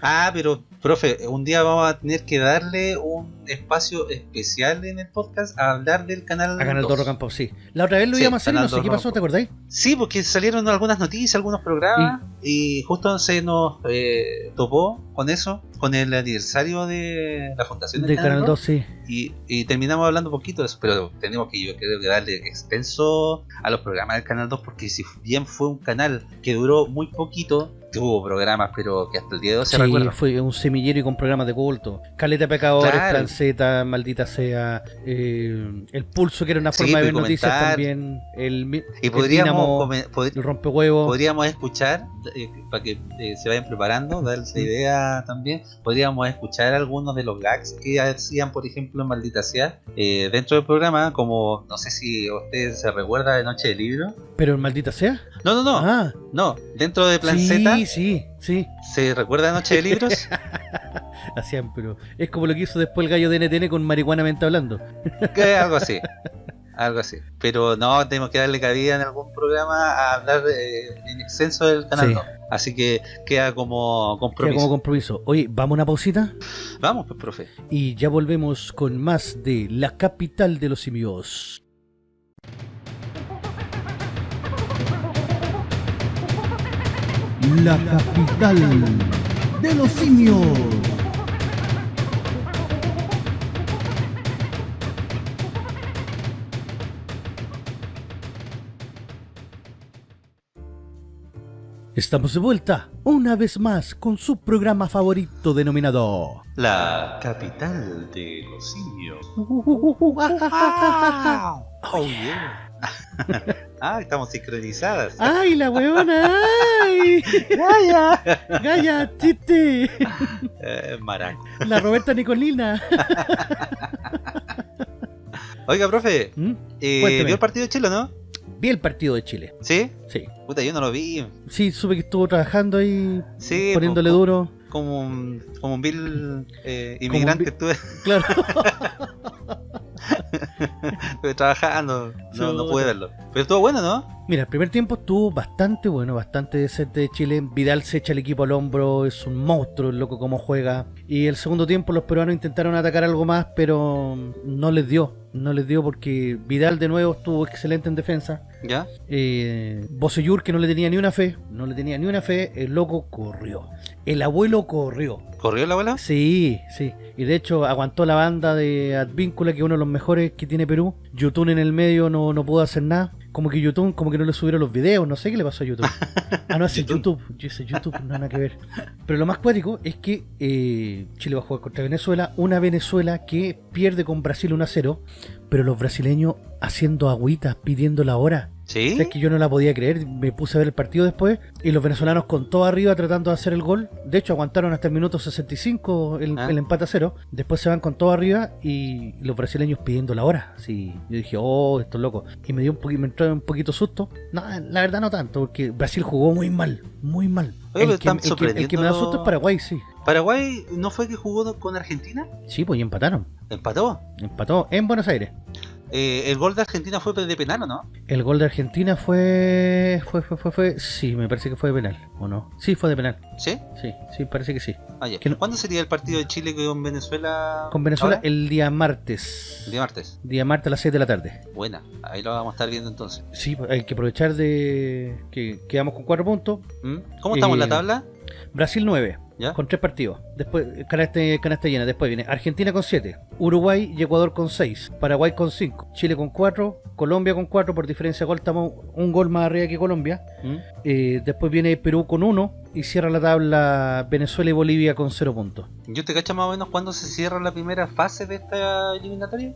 Ah, pero, profe, un día vamos a tener que darle un espacio especial en el podcast a hablar del canal. A Canal 2. Dorro Campo, sí. La otra vez lo Sí, íbamos a hacer y no Canal sé qué pasó. ¿te acordáis? Sí, porque salieron algunas noticias, algunos programas, y justo se nos eh, topó con eso, con el aniversario de la fundación del De Canal 2, Rock, sí. y, y terminamos hablando un poquito de eso, pero tenemos que yo creo que darle extenso a los programas del Canal 2, porque si bien fue un canal que duró muy poquito, tuvo programas, pero que hasta el día de hoy se Sí, recuerdan. fue un semillero y con programas de culto. Caleta Pecadores, Claro. Plan Z, Maldita Sea, eh, El Pulso, que era una Sí, forma de ver pues, noticias comentar. también, el, Y el podríamos, come- pod- el Rompehuevos. podríamos escuchar, eh, para que eh, se vayan preparando, darles la idea también, podríamos escuchar algunos de los gags que hacían, por ejemplo, en Maldita Sea, eh, dentro del programa, como, no sé si usted se recuerda de Noche de Libro. Pero en Maldita Sea. No, no, no, Ah, no, dentro de Plan sí, Z, sí, sí. ¿se recuerda Noche de Libros? Hacían, pero es como lo que hizo después el gallo de NTN con Marihuana Mente hablando. Que algo así. Algo así. Pero no, tenemos que darle cabida en algún programa a hablar eh, en exceso del canal Sí. 2. Así que queda como Queda compromiso. como compromiso. Oye, vamos a una pausita Vamos, pues, profe. y ya volvemos con más de la capital de los simios. La capital de los simios. Estamos de vuelta, una vez más, con su programa favorito denominado... La capital de los simios. Oh, yeah. ah, estamos sincronizadas. ¡Ay, la huevona! ¡Ay! ¡Gaya! ¡Gaya, chiste! Eh, maraco. La Roberta Nicolina. Oiga, profe, ¿Mm? eh. ¿vio el partido de Chile o no? Vi el partido de Chile. ¿Sí? Sí. Puta, yo no lo vi. Sí, supe que estuvo trabajando ahí, Sí, poniéndole po- duro. Como un, como un vil eh, un inmigrante vil- estuve, Claro. estuve trabajando, no, no pude verlo. Pero estuvo bueno, ¿no? Mira, el primer tiempo estuvo bastante bueno, bastante decente de Chile. Vidal se echa el equipo al hombro, es un monstruo el loco como juega. Y el segundo tiempo los peruanos intentaron atacar algo más, pero no les dio. No les dio porque Vidal de nuevo estuvo excelente en defensa. ¿Ya? Eh, que no le tenía ni una fe, no le tenía ni una fe, el loco corrió. El abuelo corrió. ¿Corrió la bola? Sí, sí. Y de hecho aguantó la banda de Advíncula, que es uno de los mejores que tiene Perú. Yutun en el medio no, no pudo hacer nada. Como que Yutun, como que no le subieron los videos, no sé qué le pasó a Yutun. Ah, no, ese Yotun. YouTube. Yo ese YouTube, no nada que ver. Pero lo más cuático es que eh, Chile va a jugar contra Venezuela. Una Venezuela que pierde con Brasil 1 a 0. Pero los brasileños haciendo agüitas, pidiendo la hora. ¿Sí? ¿Sabes que yo no la podía creer? Me puse a ver el partido después y los venezolanos con todo arriba tratando de hacer el gol. De hecho, aguantaron hasta el minuto 65 el, Ah. el empate a cero. Después se van con todo arriba y los brasileños pidiendo la hora. Sí, yo dije, oh, esto es loco. Y me dio un poquito, me entró un poquito susto. No, la verdad no tanto, porque Brasil jugó muy mal, muy mal. Oye, el, que, están el que- el que me da susto es Paraguay, sí. ¿Paraguay no fue que jugó con Argentina? Sí, pues y empataron. ¿Empató? Empató en Buenos Aires. Eh, ¿El gol de Argentina fue de penal o no? El gol de Argentina fue, fue, fue, fue, fue, sí, me parece que fue de penal, ¿o no? Sí, fue de penal. ¿Sí? Sí, sí, parece que sí. Ah, ya. Que no- ¿Cuándo sería el partido de Chile con Venezuela? Con Venezuela ahora? el día martes. El día martes. Día martes a las 7 de la tarde. Buena, ahí lo vamos a estar viendo entonces. Sí, hay que aprovechar de que quedamos con 4 puntos. ¿Mm? ¿Cómo estamos en Eh, la tabla? Brasil 9, ¿Ya? con 3 partidos. Después, canasta, canasta llena. Después viene Argentina con 7, Uruguay y Ecuador con 6, Paraguay con 5, Chile con 4, Colombia con 4. Por diferencia de gol, estamos un gol más arriba que Colombia. ¿Mm? Eh, después viene Perú con 1 y cierra la tabla Venezuela y Bolivia con 0 puntos. ¿Yo te cacho más o menos cuándo se cierra la primera fase de esta eliminatoria?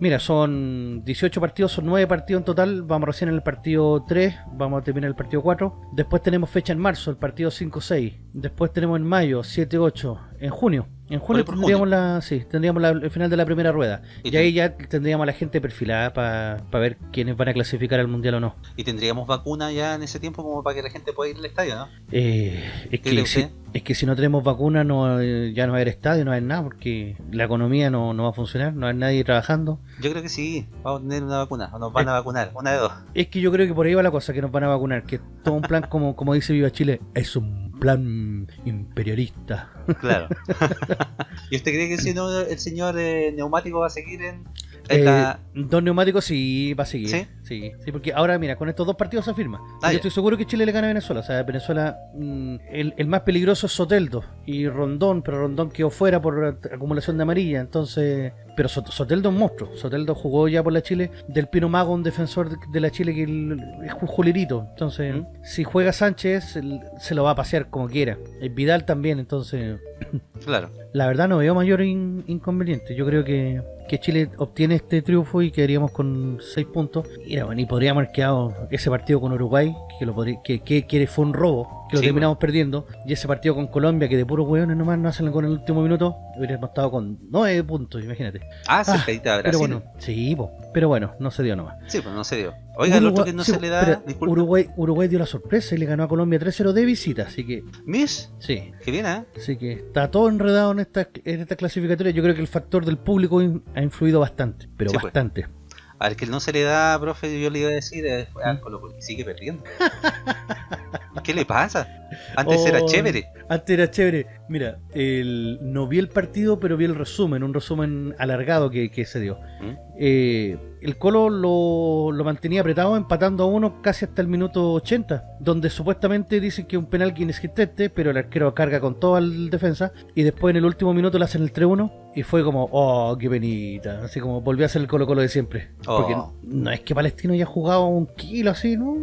Mira, son 18 partidos, son 9 partidos en total. Vamos recién en el partido 3, vamos a terminar el partido 4. Después tenemos fecha en marzo, el partido 5-6. Después tenemos en mayo, 7-8. En junio. En junio por tendríamos, la, sí, tendríamos la- el final de la primera rueda. Y ahí ya tendríamos a la gente perfilada para ver quiénes van a clasificar al mundial o no. Y tendríamos vacuna ya en ese tiempo como para que la gente pueda ir al estadio, ¿no? Eh, es, ¿Qué cree que si, es que si no tenemos vacuna, no, eh, ya no va a haber estadio, no va a haber nada, porque la economía no, no va a funcionar, no va a haber nadie trabajando. Yo creo que sí, vamos a tener una vacuna, o nos van a vacunar, una de dos. Es que yo creo que por ahí va la cosa, que nos van a vacunar, que todo un plan como, como dice Viva Chile, es un plan imperialista. Claro. ¿Y usted cree que si no, el señor eh, neumático va a seguir en, en Eh, la... Dos neumáticos sí va a seguir. ¿Sí? Sí, sí, porque ahora, mira, con estos dos partidos se afirma. Ah, yo ya. estoy seguro que Chile le gana a Venezuela. O sea, Venezuela, mm, el, el más peligroso es Soteldo y Rondón, pero Rondón quedó fuera por acumulación de amarilla. Entonces, pero Sot- Soteldo es un monstruo. Soteldo jugó ya por la Chile. Del Pino Mago, un defensor de, la Chile que es un julerito. Entonces, ¿Mm? si juega Sánchez, se lo va a pasear como quiera. El Vidal también, entonces. Claro. La verdad no veo mayor in- inconveniente. Yo creo que, que Chile obtiene este triunfo y quedaríamos con 6 puntos. Y, no, y podríamos haber quedado ese partido con Uruguay, que, lo podría- que, que, que fue un robo, que lo Sí, terminamos perdiendo. Y ese partido con Colombia, que de puros hueones nomás no hacen con el último minuto, hubiéramos estado con 9 puntos, imagínate. Ah, cercadita de Pero Brasil. bueno, sí, po. pero bueno, no se dio nomás. Sí, pues no se dio. Oiga, el otro Uruguay- que no sí, se le da. espera, disculpe. Uruguay, Uruguay dio la sorpresa y le ganó a Colombia 3-0 de visita, así que Mish, sí. que viene, ¿eh? Así que está todo enredado en esta, en esta clasificatoria. Yo creo que el factor del público in- ha influido bastante, pero Sí, pues. Al que no se le da, profe, yo le iba a decir, es ¿Mm? a Colo Colo, y sigue perdiendo. ¿Qué le pasa? Antes era Oh, chévere. Antes era chévere. Mira, el, no vi el partido, pero vi el resumen, un resumen alargado que, que se dio. ¿Mm? Eh, el Colo lo, lo mantenía apretado, empatando a uno casi hasta el minuto 80, donde supuestamente dicen que es un penal inexistente, pero el arquero carga con todo al defensa, y después en el último minuto le hacen el 3-1, y fue como, oh, qué penita, así como volvió a ser el Colo Colo de siempre. Oh. Porque no es que Palestino haya jugado un kilo así, no,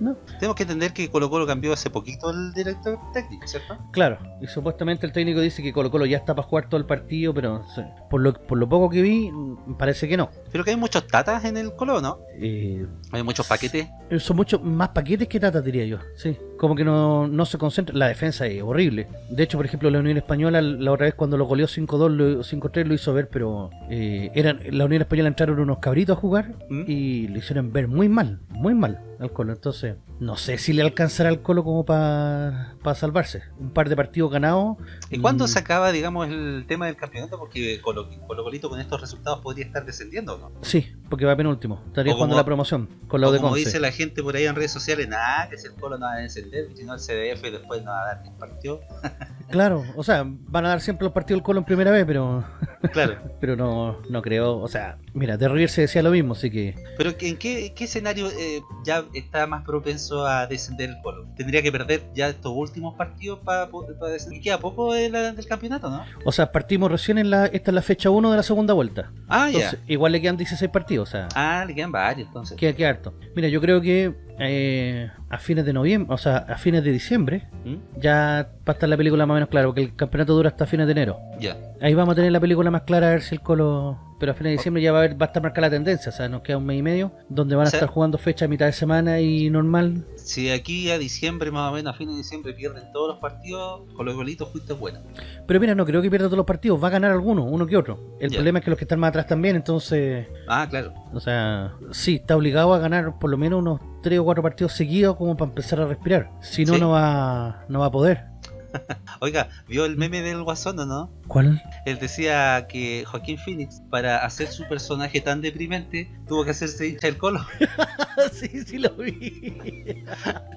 no. Tenemos que entender que Colo Colo cambió hace poquito el director técnico, ¿cierto? Claro, y supuestamente el técnico dice que Colo Colo ya está para jugar todo el partido, pero por lo, por lo poco que vi, mm, parece que no. Pero que hay muchos tatas en el Colo, ¿no? Eh, Hay muchos paquetes. son muchos más paquetes que tatas, diría yo. Sí, como que no, no se concentra. La defensa es horrible. De hecho, por ejemplo, la Unión Española, la otra vez cuando lo goleó 5-2, lo- 5-3, lo hizo ver, pero eh, eran la Unión Española entraron unos cabritos a jugar ¿Mm? y lo hicieron ver muy mal, muy mal al Colo. Entonces, no sé si le alcanzará al Colo como para salvarse. Un par de partidos ganados. ¿Y cuándo mm, se acaba, digamos, el tema del campeonato? Porque Colo, Colo Colito con estos resultados podría estar descendiendo, ¿o ¿no? Sí, porque va penúltimo. Estaría jugando la promoción con la O de como dice la gente por ahí en redes sociales, nada, que si el Colo no va a descender, si no el CDF después no va a dar ni un partido. Claro, o sea, van a dar siempre los partidos del Colo en primera vez, pero Claro. pero no, no creo. O sea, mira, de River se decía lo mismo, así que Pero ¿en qué, qué escenario eh, ya está más propenso a descender el Colo? Tendría que perder ya estos últimos partidos para descender. Y queda poco de la- del campeonato, ¿no? O sea, partimos recién en la. Esta es la fecha 1 de la segunda vuelta. Ah, Entonces, igual le quedan 16 partidos, o sea, Ah, le quedan varios entonces. queda, queda harto. Mira, yo creo que eh, a fines de noviembre, o sea, a fines de diciembre, ¿Mm? ya va a estar la película más o menos clara, porque el campeonato dura hasta fines de enero. Ya. Ahí vamos a tener la película más clara a ver si el Colo. Pero a fines de diciembre ya va a, haber, va a estar marcada la tendencia, o sea, nos queda un mes y medio, donde van a O sea- estar jugando fecha a mitad de semana y normal. Si de aquí a diciembre, más o menos, a fines de diciembre pierden todos los partidos, Colo Colito fuiste bueno. Pero mira, no creo que pierda todos los partidos, va a ganar alguno, uno que otro. El problema es que los que están más atrás también, entonces, Ah, claro. o sea, sí, está obligado a ganar por lo menos unos 3 o 4 partidos seguidos como para empezar a respirar. Si no, Sí. no va no va a poder. Oiga, ¿vio el meme del Guasón o no? ¿Cuál? Él decía que Joaquín Phoenix, para hacer su personaje tan deprimente, tuvo que hacerse hincha del Colo. sí, sí lo vi.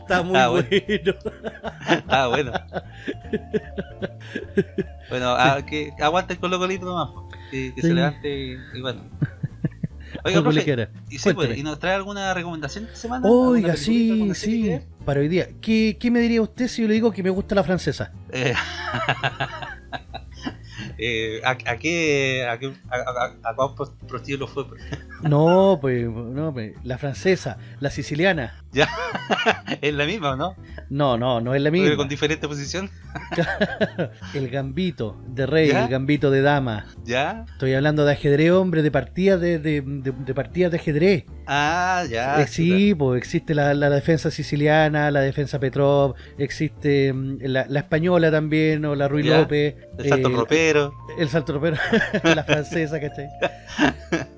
Está muy Ah, bueno. bueno. ah, bueno. bueno, ah, que aguante el Colo Colito nomás, que, que Sí. se levante y, y bueno. Oiga, profe, y, sí, pues. ¿y nos trae alguna recomendación esta semana? ¿Alguna Oiga, sí, sí. Para hoy día. ¿Qué, ¿Qué me diría usted si yo le digo que me gusta la francesa? Eh, eh, ¿a, a qué a, qué- a, a- cuál pro- prostíbulo fue? No, pues, no, pues, la francesa, la siciliana. Ya, es la misma, ¿o ¿no? No, no, no es la Pero misma. con diferente posición. el gambito de rey, ¿Ya? el gambito de dama. ¿Ya? Estoy hablando de ajedrez, hombre, de partidas de, de, de- de partidas de ajedrez. Ah, ya. Eh, sí, pues existe la, la defensa siciliana, la defensa Petrov, existe mm, la, la española también, o la Ruiz Ya, López. El salto eh, ropero. El salto ropero, la francesa, ¿cachai?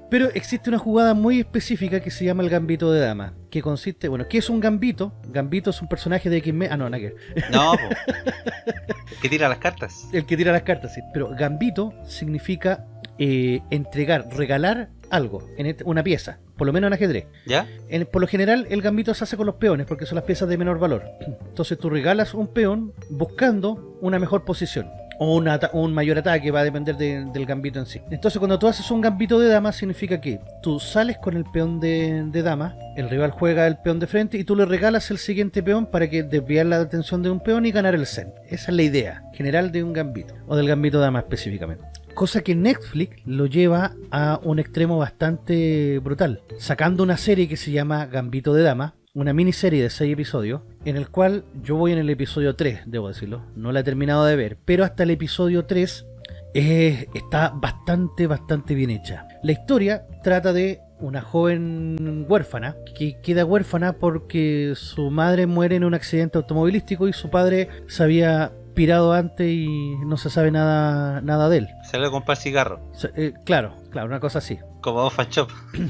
Pero existe una jugada muy específica que se llama el gambito de dama, que consiste, bueno, ¿qué es un gambito? Gambito es un personaje de X-Men, ah no, ver. No. El que tira las cartas. el que tira las cartas, sí. Pero gambito significa eh, entregar, regalar algo, en este- una pieza, por lo menos en ajedrez. ¿Ya? En- por lo general, el gambito se hace con los peones porque son las piezas de menor valor. Entonces tú regalas un peón buscando una mejor posición. O un, mayor ataque, va a depender de- del gambito en sí. Entonces cuando tú haces un gambito de dama significa que tú sales con el peón de, de dama, el rival juega el peón de frente y tú le regalas el siguiente peón para que desviar la atención de un peón y ganar el zen. Esa es la idea general de un gambito, o del gambito de dama específicamente. Cosa que Netflix lo lleva a un extremo bastante brutal, sacando una serie que se llama Gambito de Dama, una miniserie de 6 episodios, en el cual yo voy en el episodio 3, debo decirlo, no la he terminado de ver, pero hasta el episodio 3 eh, está bastante, bastante bien hecha. La historia trata de una joven huérfana que queda huérfana porque su madre muere en un accidente automovilístico y su padre se había pirado antes y no se sabe nada, nada de él. Se le comprar cigarro. Eh, claro, claro, una cosa así. Como Fan Shop.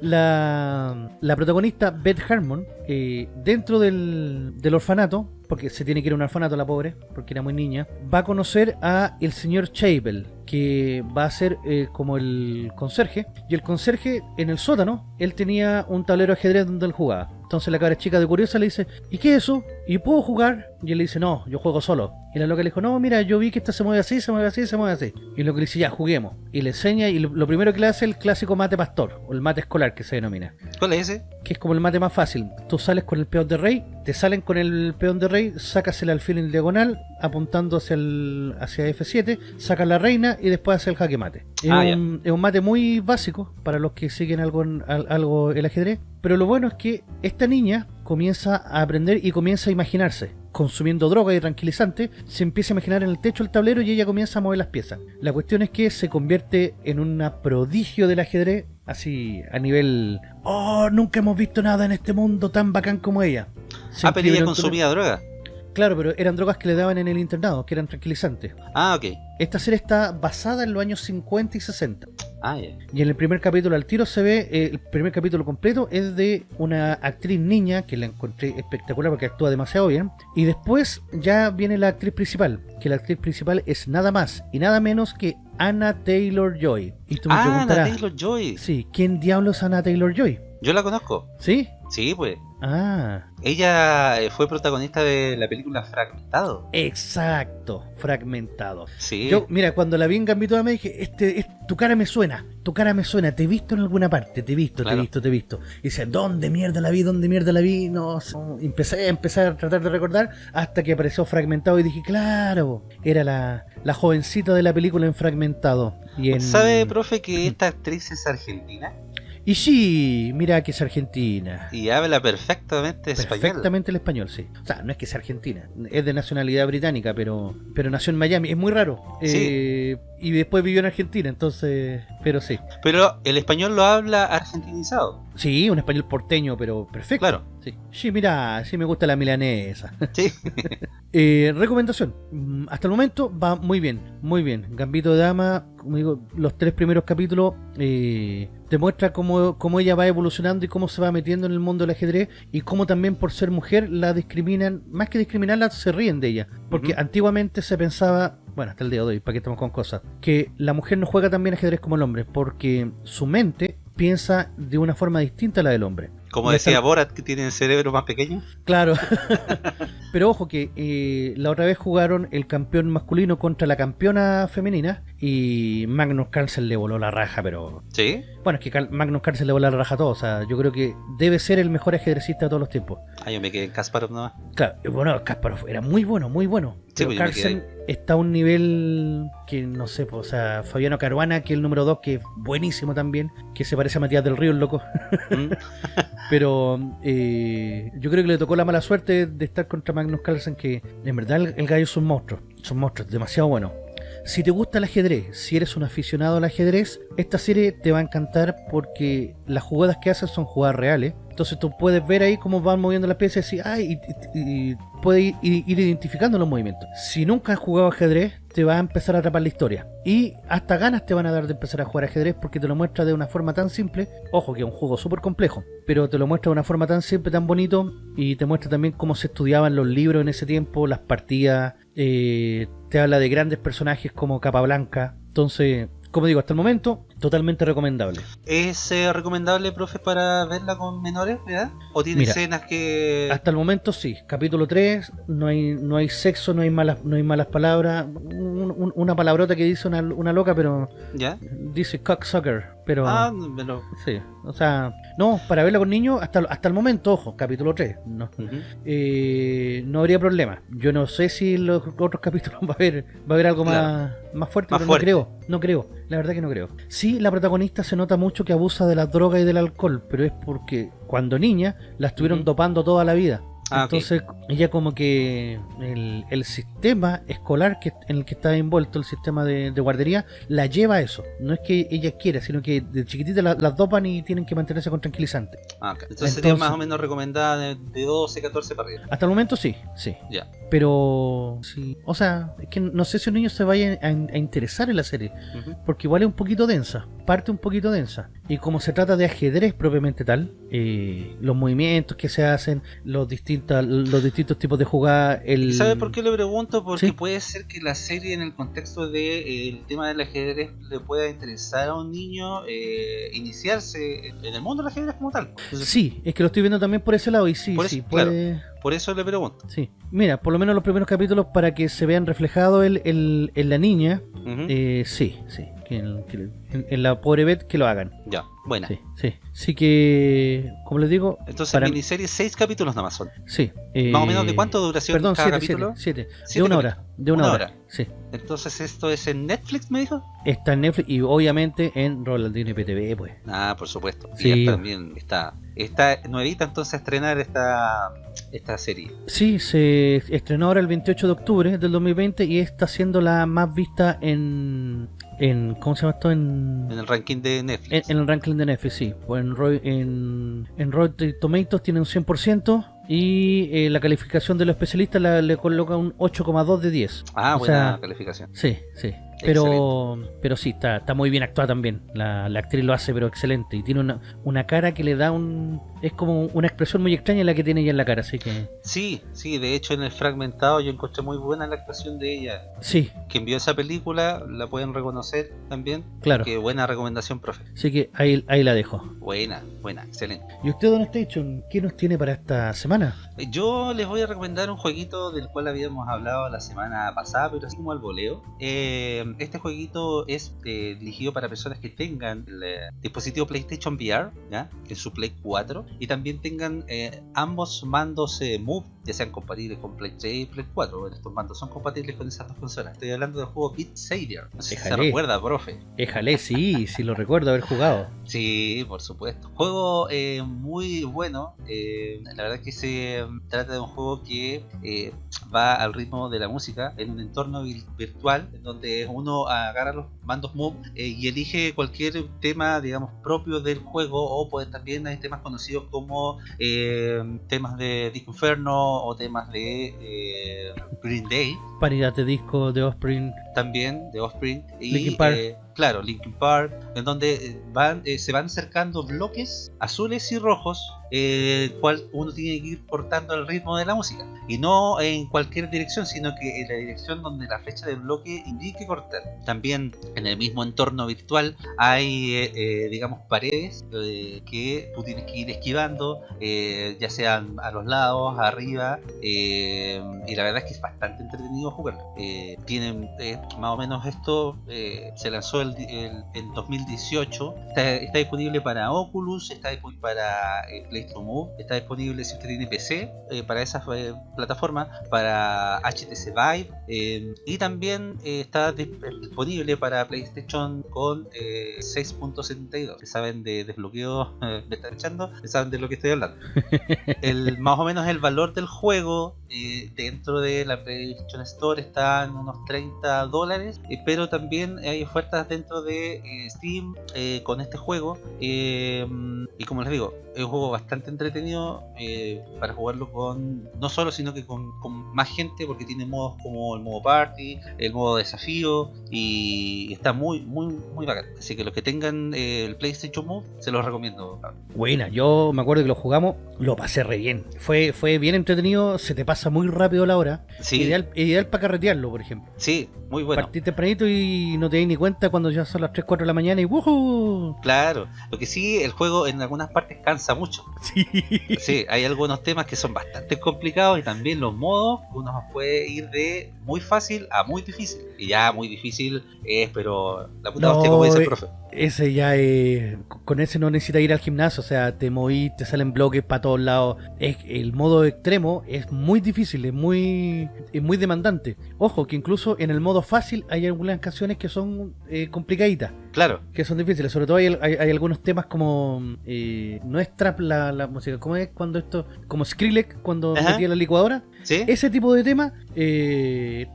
La, la protagonista, Beth Harmon, eh, dentro del, del orfanato, porque se tiene que ir a un orfanato la pobre, porque era muy niña, va a conocer a el señor Chabel, que va a ser eh, como el conserje. Y el conserje, en el sótano, él tenía un tablero de ajedrez donde él jugaba. Entonces la cabra chica de curiosa le dice, ¿y qué es eso? ¿Y puedo jugar? Y él le dice, no, yo juego solo. Y la loca le dijo, no, mira, yo vi que esta se mueve así, se mueve así, se mueve así. Y lo que le dice, ya, juguemos. Y le enseña, y lo, primero que le hace es el clásico mate pastor, o el mate escolar que se denomina. ¿Cuál es ese? Que es como el mate más fácil. Tú sales con el peón de rey, te salen con el peón de rey, sacas el alfil en diagonal, apuntando hacia el hacia F7, sacas la reina y después haces el jaque mate. Es, Ah, un, es un mate muy básico para los que siguen algo, algo el ajedrez. Pero lo bueno es que esta niña comienza a aprender y comienza a imaginarse. Consumiendo droga y tranquilizante, se empieza a imaginar en el techo el tablero y ella comienza a mover las piezas. La cuestión es que se convierte en una prodigio del ajedrez, así a nivel. ¡Oh! Nunca hemos visto nada en este mundo tan bacán como ella. Se Ah, pero ella consumía droga. Claro, pero eran drogas que le daban en el internado, que eran tranquilizantes. Ah, ok. Esta serie está basada en los años 50 y 60. Ah, ya. Y en el primer capítulo al tiro se ve, eh, el primer capítulo completo es de una actriz niña que la encontré espectacular porque actúa demasiado bien. Y después ya viene la actriz principal, que la actriz principal es nada más y nada menos que Anna Taylor Joy. Y tú me Ah, preguntarás, Taylor Joy. sí, ¿quién diablos es Anna Taylor Joy? Yo la conozco. ¿Sí? Sí, pues. Ah, Ella eh, fue protagonista de la película Fragmentado. exacto, fragmentado. Sí. Yo, mira, cuando la vi en Gambito Dama dije, este, es- tu cara me suena, tu cara me suena, te he visto en alguna parte, te he visto, te he visto, te he visto. Y dice, ¿dónde mierda la vi? ¿Dónde mierda la vi? No, sé. empecé a empezar a tratar de recordar hasta que apareció fragmentado y dije, claro, era la, la jovencita de la película en fragmentado. Y en... ¿Sabe, profe, que esta actriz es argentina? Y sí, mira que es argentina. Y habla perfectamente español. Perfectamente el español, sí. O sea, no es que sea argentina, es de nacionalidad británica, pero pero nació en Miami, es muy raro. Sí. Eh, y después vivió en Argentina, entonces, pero sí. Pero el español lo habla argentinizado. Sí, un español porteño, pero perfecto. Claro. Sí, sí mira, sí me gusta la milanesa. Sí. Eh, recomendación. Hasta el momento va muy bien, muy bien. Gambito de Dama, como digo, los tres primeros capítulos eh, te muestra cómo, cómo ella va evolucionando y cómo se va metiendo en el mundo del ajedrez y cómo también por ser mujer la discriminan, más que discriminarla, se ríen de ella. Porque antiguamente se pensaba, bueno, hasta el día de hoy, para que estamos con cosas, que la mujer no juega tan bien ajedrez como el hombre, porque su mente piensa de una forma distinta a la del hombre. Como Y decía hasta- Borat, que tiene el cerebro más pequeño. Claro. Pero ojo que eh, la otra vez jugaron el campeón masculino contra la campeona femenina y Magnus Carlsen le voló la raja, pero... Sí. Bueno, es que Cal- Magnus Carlsen le voló la raja a todos. O sea, yo creo que debe ser el mejor ajedrecista de todos los tiempos. Ah, yo me quedé en Kasparov nomás. Claro, bueno, Kasparov era muy bueno, muy bueno. Sí, Pero pues Carlsen está a un nivel que no sé, pues, o sea, Fabiano Caruana, que es el número 2, que es buenísimo también, que se parece a Matías del Río, el loco. Mm. Pero eh, yo creo que le tocó la mala suerte de estar contra Magnus Carlsen, que en verdad el, el gallo es un monstruo, es un monstruo, es demasiado bueno. Si te gusta el ajedrez, si eres un aficionado al ajedrez, esta serie te va a encantar porque las jugadas que hacen son jugadas reales. Entonces tú puedes ver ahí cómo van moviendo las piezas y ay, y, y- puedes ir identificando los movimientos. Si nunca has jugado ajedrez, te va a empezar a atrapar la historia. Y hasta ganas te van a dar de empezar a jugar ajedrez porque te lo muestra de una forma tan simple. Ojo que es un juego súper complejo, pero te lo muestra de una forma tan simple, tan bonito. Y te muestra también cómo se estudiaban los libros en ese tiempo, las partidas. eh, te habla de grandes personajes como Capablanca. Entonces, como digo, hasta el momento, totalmente recomendable. ¿Es eh, recomendable, profe, para verla con menores de edad? ¿O tiene Mira, escenas que...? Hasta el momento sí, capítulo 3, no hay, no hay sexo, no hay malas, no hay malas palabras, un- un- una palabrota que dice una, una loca, pero ¿Ya? dice cocksucker, pero Ah, pero... sí, o sea, no, para verla con niños, hasta, hasta el momento, ojo, capítulo 3, no, eh, no habría problema. Yo no sé si en los otros capítulos va a haber, va a haber algo más, más fuerte, Más pero fuerte. no creo, no creo, la verdad que no creo. Sí, la protagonista se nota mucho que abusa de la droga y del alcohol, pero es porque cuando niña la estuvieron dopando toda la vida. Ah. Entonces ella como que el, el sistema escolar que, en el que está envuelto, el sistema de, de guardería, la lleva a eso. No es que ella quiera, sino que de chiquitita la- las dopan y tienen que mantenerse con tranquilizante. Ah, ok. Entonces, sería Entonces- más o menos recomendada de, de 12, 14 para arriba. Hasta el momento sí, sí. Ya. Pero sí, o sea, es que no sé si un niño se vaya a, a interesar en la serie, Ujú. porque igual es un poquito densa, parte un poquito densa. Y como se trata de ajedrez propiamente tal, eh, los movimientos que se hacen, los distintos, los distintos tipos de jugada, el... ¿Y sabe por qué le pregunto? Porque Sí. puede ser que la serie en el contexto del de, eh, el tema del ajedrez le pueda interesar a un niño eh, iniciarse en el mundo del ajedrez como tal. Entonces, Sí, es que lo estoy viendo también por ese lado y sí, Por eso, sí, claro. puede... Por eso le pregunto. Sí, mira, por lo menos los primeros capítulos para que se vean reflejados el, el- en la niña, eh, sí, sí, en, en la pobre Beth que lo hagan. ya, buena. Sí, sí. Sí que, como les digo, Entonces, para- miniserie, seis capítulos nada más son. sí. eh, Más o menos, ¿de cuánto duración Perdón, cada siete, capítulo? siete, siete. De una hora, de una, Una hora. hora. Sí. Entonces, ¿esto es en Netflix, me dijo? Está en Netflix y obviamente en Rolandino IPTV, pues. Ah, por supuesto. Sí. Y también está. Está nuevita entonces a estrenar esta, esta serie. Sí, se estrenó ahora el 28 de octubre del 2020 y está siendo la más vista en, en ¿cómo se llama esto? En, En el ranking de Netflix. en el ranking de Netflix, sí. Pues en, Roy- en, en Rotten Tomatoes tiene un 100% y eh, la calificación de los especialistas la- le coloca un 8,2 de 10. ah, o buena sea, calificación. Sí, sí. Pero, pero sí, está, está muy bien actuada también. La, la actriz lo hace, pero excelente. Y tiene una, una cara que le da un. Es como una expresión muy extraña la que tiene ella en la cara. Así que, Sí, sí, de hecho en el fragmentado yo encontré muy buena la actuación de ella. sí, Quien vio esa película la pueden reconocer también. claro. Qué buena recomendación, profe. Así que ahí, ahí la dejo. Buena, buena, excelente. ¿Y usted, Don Station, qué nos tiene para esta semana? Yo les voy a recomendar un jueguito del cual habíamos hablado la semana pasada, pero así como al voleo. Eh, este jueguito es eh, dirigido para personas que tengan el eh, dispositivo PlayStation VR, ¿ya? en su Play 4, y también tengan eh, ambos mandos Move, ya sean compatibles con Play 3 y Play 4. Bueno, estos mandos son compatibles con esas dos consolas. Estoy hablando del juego Beat Savior. No sé si se recuerda, profe. Éjale, sí, sí lo recuerdo haber jugado. Sí, por supuesto. Juego eh, muy bueno. eh, la verdad es que se trata de un juego que eh, va al ritmo de la música en un entorno virtual en donde uno agarra los mandos Move eh, y elige cualquier tema, digamos, propio del juego o pues también hay temas conocidos como temas de Disco Inferno o temas de eh, Green Day Paridad de disco de Offspring. también de Offspring y Linkin Park. eh, claro Linkin Park en donde eh, van eh, se van acercando bloques azules y rojos eh, cual uno tiene que ir portando el ritmo de la música. Y no en cualquier dirección sino que en la dirección donde la flecha del bloque indique cortar. También en el mismo entorno virtual hay eh, eh, digamos paredes eh, que tú tienes que ir esquivando eh, ya sean a los lados arriba eh, y la verdad es que es bastante entretenido jugarlo tienen más o menos esto se lanzó el, el- en 2018 está, está disponible para Oculus está disponible para PlayStation Está disponible si usted tiene PC eh, para esas eh, plataformas para HTC Vive eh, y también eh, está dis- disponible para PlayStation con eh, 6.72 si saben de desbloqueo me están echando saben de lo que estoy hablando el, más o menos el valor del juego dentro de la PlayStation Store está en unos 30 dólares, pero también hay ofertas dentro de Steam con este juego. y como les digo, es un juego bastante entretenido eh, para jugarlo con no solo, sino que con, con más gente, porque tiene modos como el modo party, el modo desafío, y está muy, muy, muy bacán. Así que los que tengan eh, el PlayStation Move, se los recomiendo. Buena, yo me acuerdo que lo jugamos, lo pasé re bien. Fue, fue bien entretenido, se te pasa muy rápido la hora. Sí, Ideal, ideal para carretearlo, por ejemplo. Sí, muy bueno. Partí tempranito y no te di ni cuenta cuando ya son las 3, 4 de la mañana y ¡wujú! Claro, lo que sí, el juego en algunas partes cansa mucho. Sí. Sí, hay algunos temas que son bastante complicados y también los modos, uno puede ir de muy fácil a muy difícil. Y ya muy difícil es, pero la puta No, hostia, como dice el profe. Ese ya es. Con ese no necesitas ir al gimnasio, o sea, te movís, te salen bloques para todos lados. Es, el modo extremo es muy difícil, es muy, es muy demandante. Ojo, que incluso en el modo fácil hay algunas canciones que son eh, complicaditas, Claro, que son difíciles. Sobre todo hay, hay- hay algunos temas como. eh, no es trap la, la música, ¿cómo es cuando esto. Como Skrillex cuando Ajá. metía la licuadora? ¿Sí? Ese tipo de tema. eh,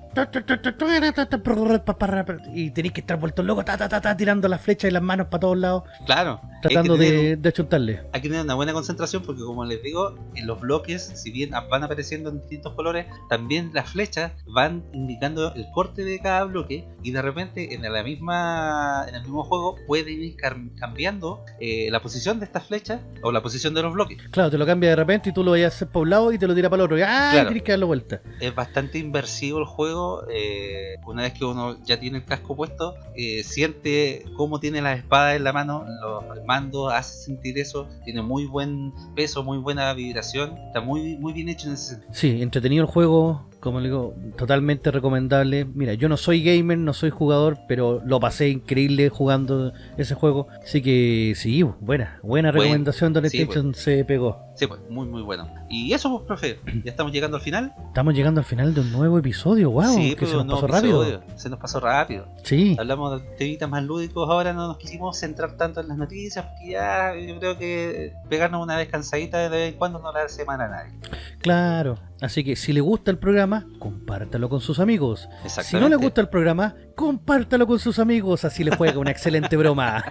y tenéis que estar ta, ta, ta, ta, tirando las flechas y las manos para todos lados, Claro. tratando tener- de, de achuntarle. hay que tener una buena concentración porque como les digo, en los bloques, si bien van apareciendo en distintos colores, también las flechas van indicando el corte de cada bloque y de repente en la misma en el mismo juego pueden ir cam- cambiando eh, la posición de estas flechas o la posición de los bloques. Claro, te lo cambia de repente y tú lo vayas a hacer para un lado y te lo tira para el otro. Y ¡ay! Claro. Que darle vuelta. Es bastante inversivo el juego. eh, una vez que uno ya tiene el casco puesto, eh, siente cómo tiene la espada en la mano, los mandos hace sentir eso. Tiene muy buen peso, muy buena vibración. Está muy, muy bien hecho en ese sentido. Sí, entretenido el juego, como le digo, totalmente recomendable. Mira, yo no soy gamer, no soy jugador, pero lo pasé increíble jugando ese juego. Así que sí, buena, buena Buen- recomendación donde sí, PlayStation se pegó. Sí, pues, muy, muy bueno. Y eso, pues, profe, ya estamos llegando al final. Estamos llegando al final de un nuevo episodio, wow, sí, que pues, se nos pasó rápido. episodio. Se nos pasó rápido. Sí, Hablamos de temitas más lúdicos, ahora no nos quisimos centrar tanto en las noticias, porque ya yo creo que pegarnos una descansadita de vez en cuando no le hace mal a nadie. claro. Así que si le gusta el programa, compártalo con sus amigos. Si no le gusta el programa, compártalo con sus amigos, así le juega una excelente broma.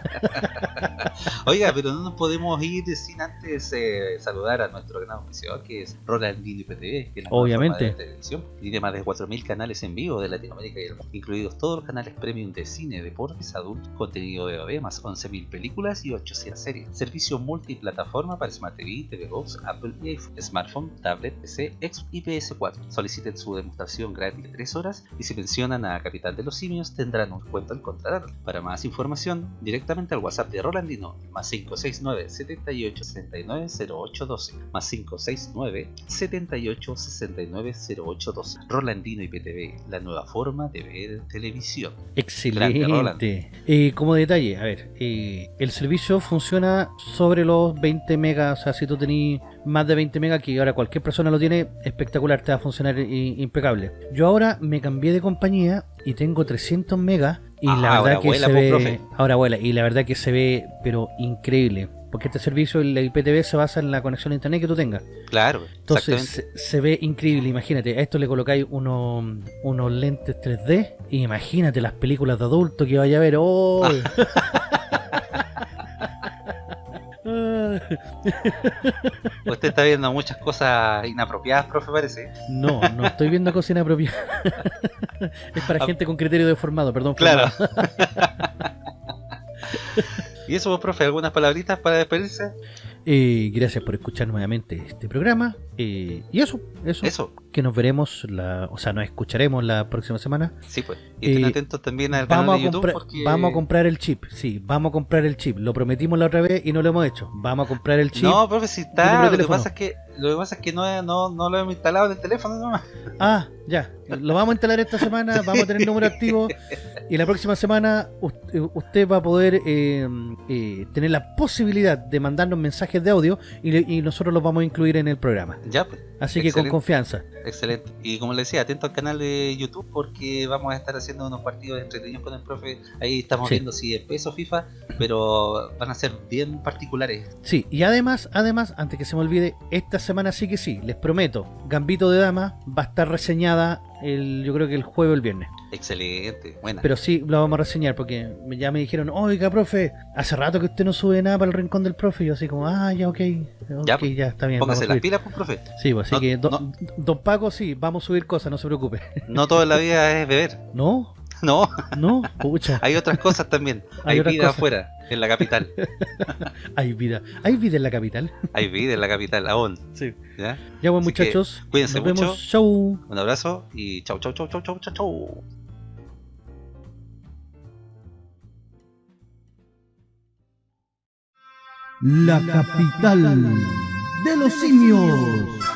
Oiga, pero no nos podemos ir sin antes eh, saludar a nuestro gran oficial, que es Rolandino IPTV, que es la Obviamente. de televisión. Tiene más de 4.000 canales en vivo de Latinoamérica y el mundo, incluidos todos los canales premium de cine, deportes, adultos, contenido de OB, más 11.000 películas y 800 series. Servicio multiplataforma para Smart TV, TV Box, Apple y iPhone, smartphone, tablet, PC, Xbox y PS4. Soliciten su demostración gratis de 3 horas y si mencionan a Capital de los Simios tendrán un descuento al contratarlo. Para más información, directamente al WhatsApp de Rolandino, más 569 78 69 0812, más 569 78 69 0812. Rolandino IPTV, la nueva forma de ver televisión. Excelente. Eh, como detalle, a ver, eh, el servicio funciona sobre los 20 megas, o sea, si tú tenés más de 20 megas, que ahora cualquier persona lo tiene, espectacular, te va a funcionar impecable. Yo ahora me cambié de compañía y tengo 300 megas y Ah, la ahora verdad que vuela, se ve, profe. ahora vuela, y la verdad que se ve, pero increíble. Porque este servicio, el IPTV, se basa en la conexión a internet que tú tengas. Claro, Entonces se, se ve increíble, imagínate, a esto le colocáis unos, unos lentes 3D y imagínate las películas de adulto que vaya a ver. ¡Oh! Usted está viendo muchas cosas inapropiadas, profe, parece. no, no estoy viendo cocina propia. es para Ah. gente con criterio deformado, perdón. Claro. formado. y eso, pues, profe, algunas palabritas para despedirse. Eh, gracias por escuchar nuevamente este programa. Eh, y eso, eso, Eso, que nos veremos, la, o sea, nos escucharemos la próxima semana. sí, pues. Y estén Eh, atentos también al canal Vamos de a, YouTube porque. vamos a comprar el chip, sí, vamos a comprar el chip. Lo prometimos la otra vez y no lo hemos hecho. Vamos a comprar el chip. No, profe, si está. Lo que pasa es que, lo que, pasa es que no, no, no lo hemos instalado en el teléfono nomás. Ah, ya. Lo vamos a instalar esta semana, vamos a tener número activo y la próxima semana usted, usted va a poder eh, eh, tener la posibilidad de mandarnos mensajes de audio y, nosotros los vamos a incluir en el programa. Ya, pues. Así que con confianza. Excelente. Y como le decía, atento al canal de YouTube porque vamos a estar haciendo unos partidos entretenidos con el profe. Ahí estamos Sí. viendo si es peso FIFA, pero van a ser bien particulares. Sí, y además, además, antes que se me olvide, esta semana sí que sí, les prometo, Gambito de Dama va a estar reseñada el, yo creo que el jueves o el viernes. Excelente, buena. Pero sí, lo vamos a reseñar porque ya me dijeron, oiga, profe, hace rato que usted no sube nada para el rincón del profe. Y yo así como, ah, ya, ok, ok, Ya, ya, está bien. Póngase las subir". pilas, pues, profe. Sí, pues así No- que, do- no. don Paco, sí, vamos a subir cosas, no se preocupe. No toda la vida es beber. No, No. No, pucha. Hay otras cosas también. Hay, Hay vida afuera, en la capital. Hay vida. Hay vida en la capital. Hay vida en la capital, aún. Sí. Ya, ya bueno, muchachos. Cuídense mucho. Chau. Un abrazo y chau, chau, chau, chau, chau, chau, chau. La capital de los simios.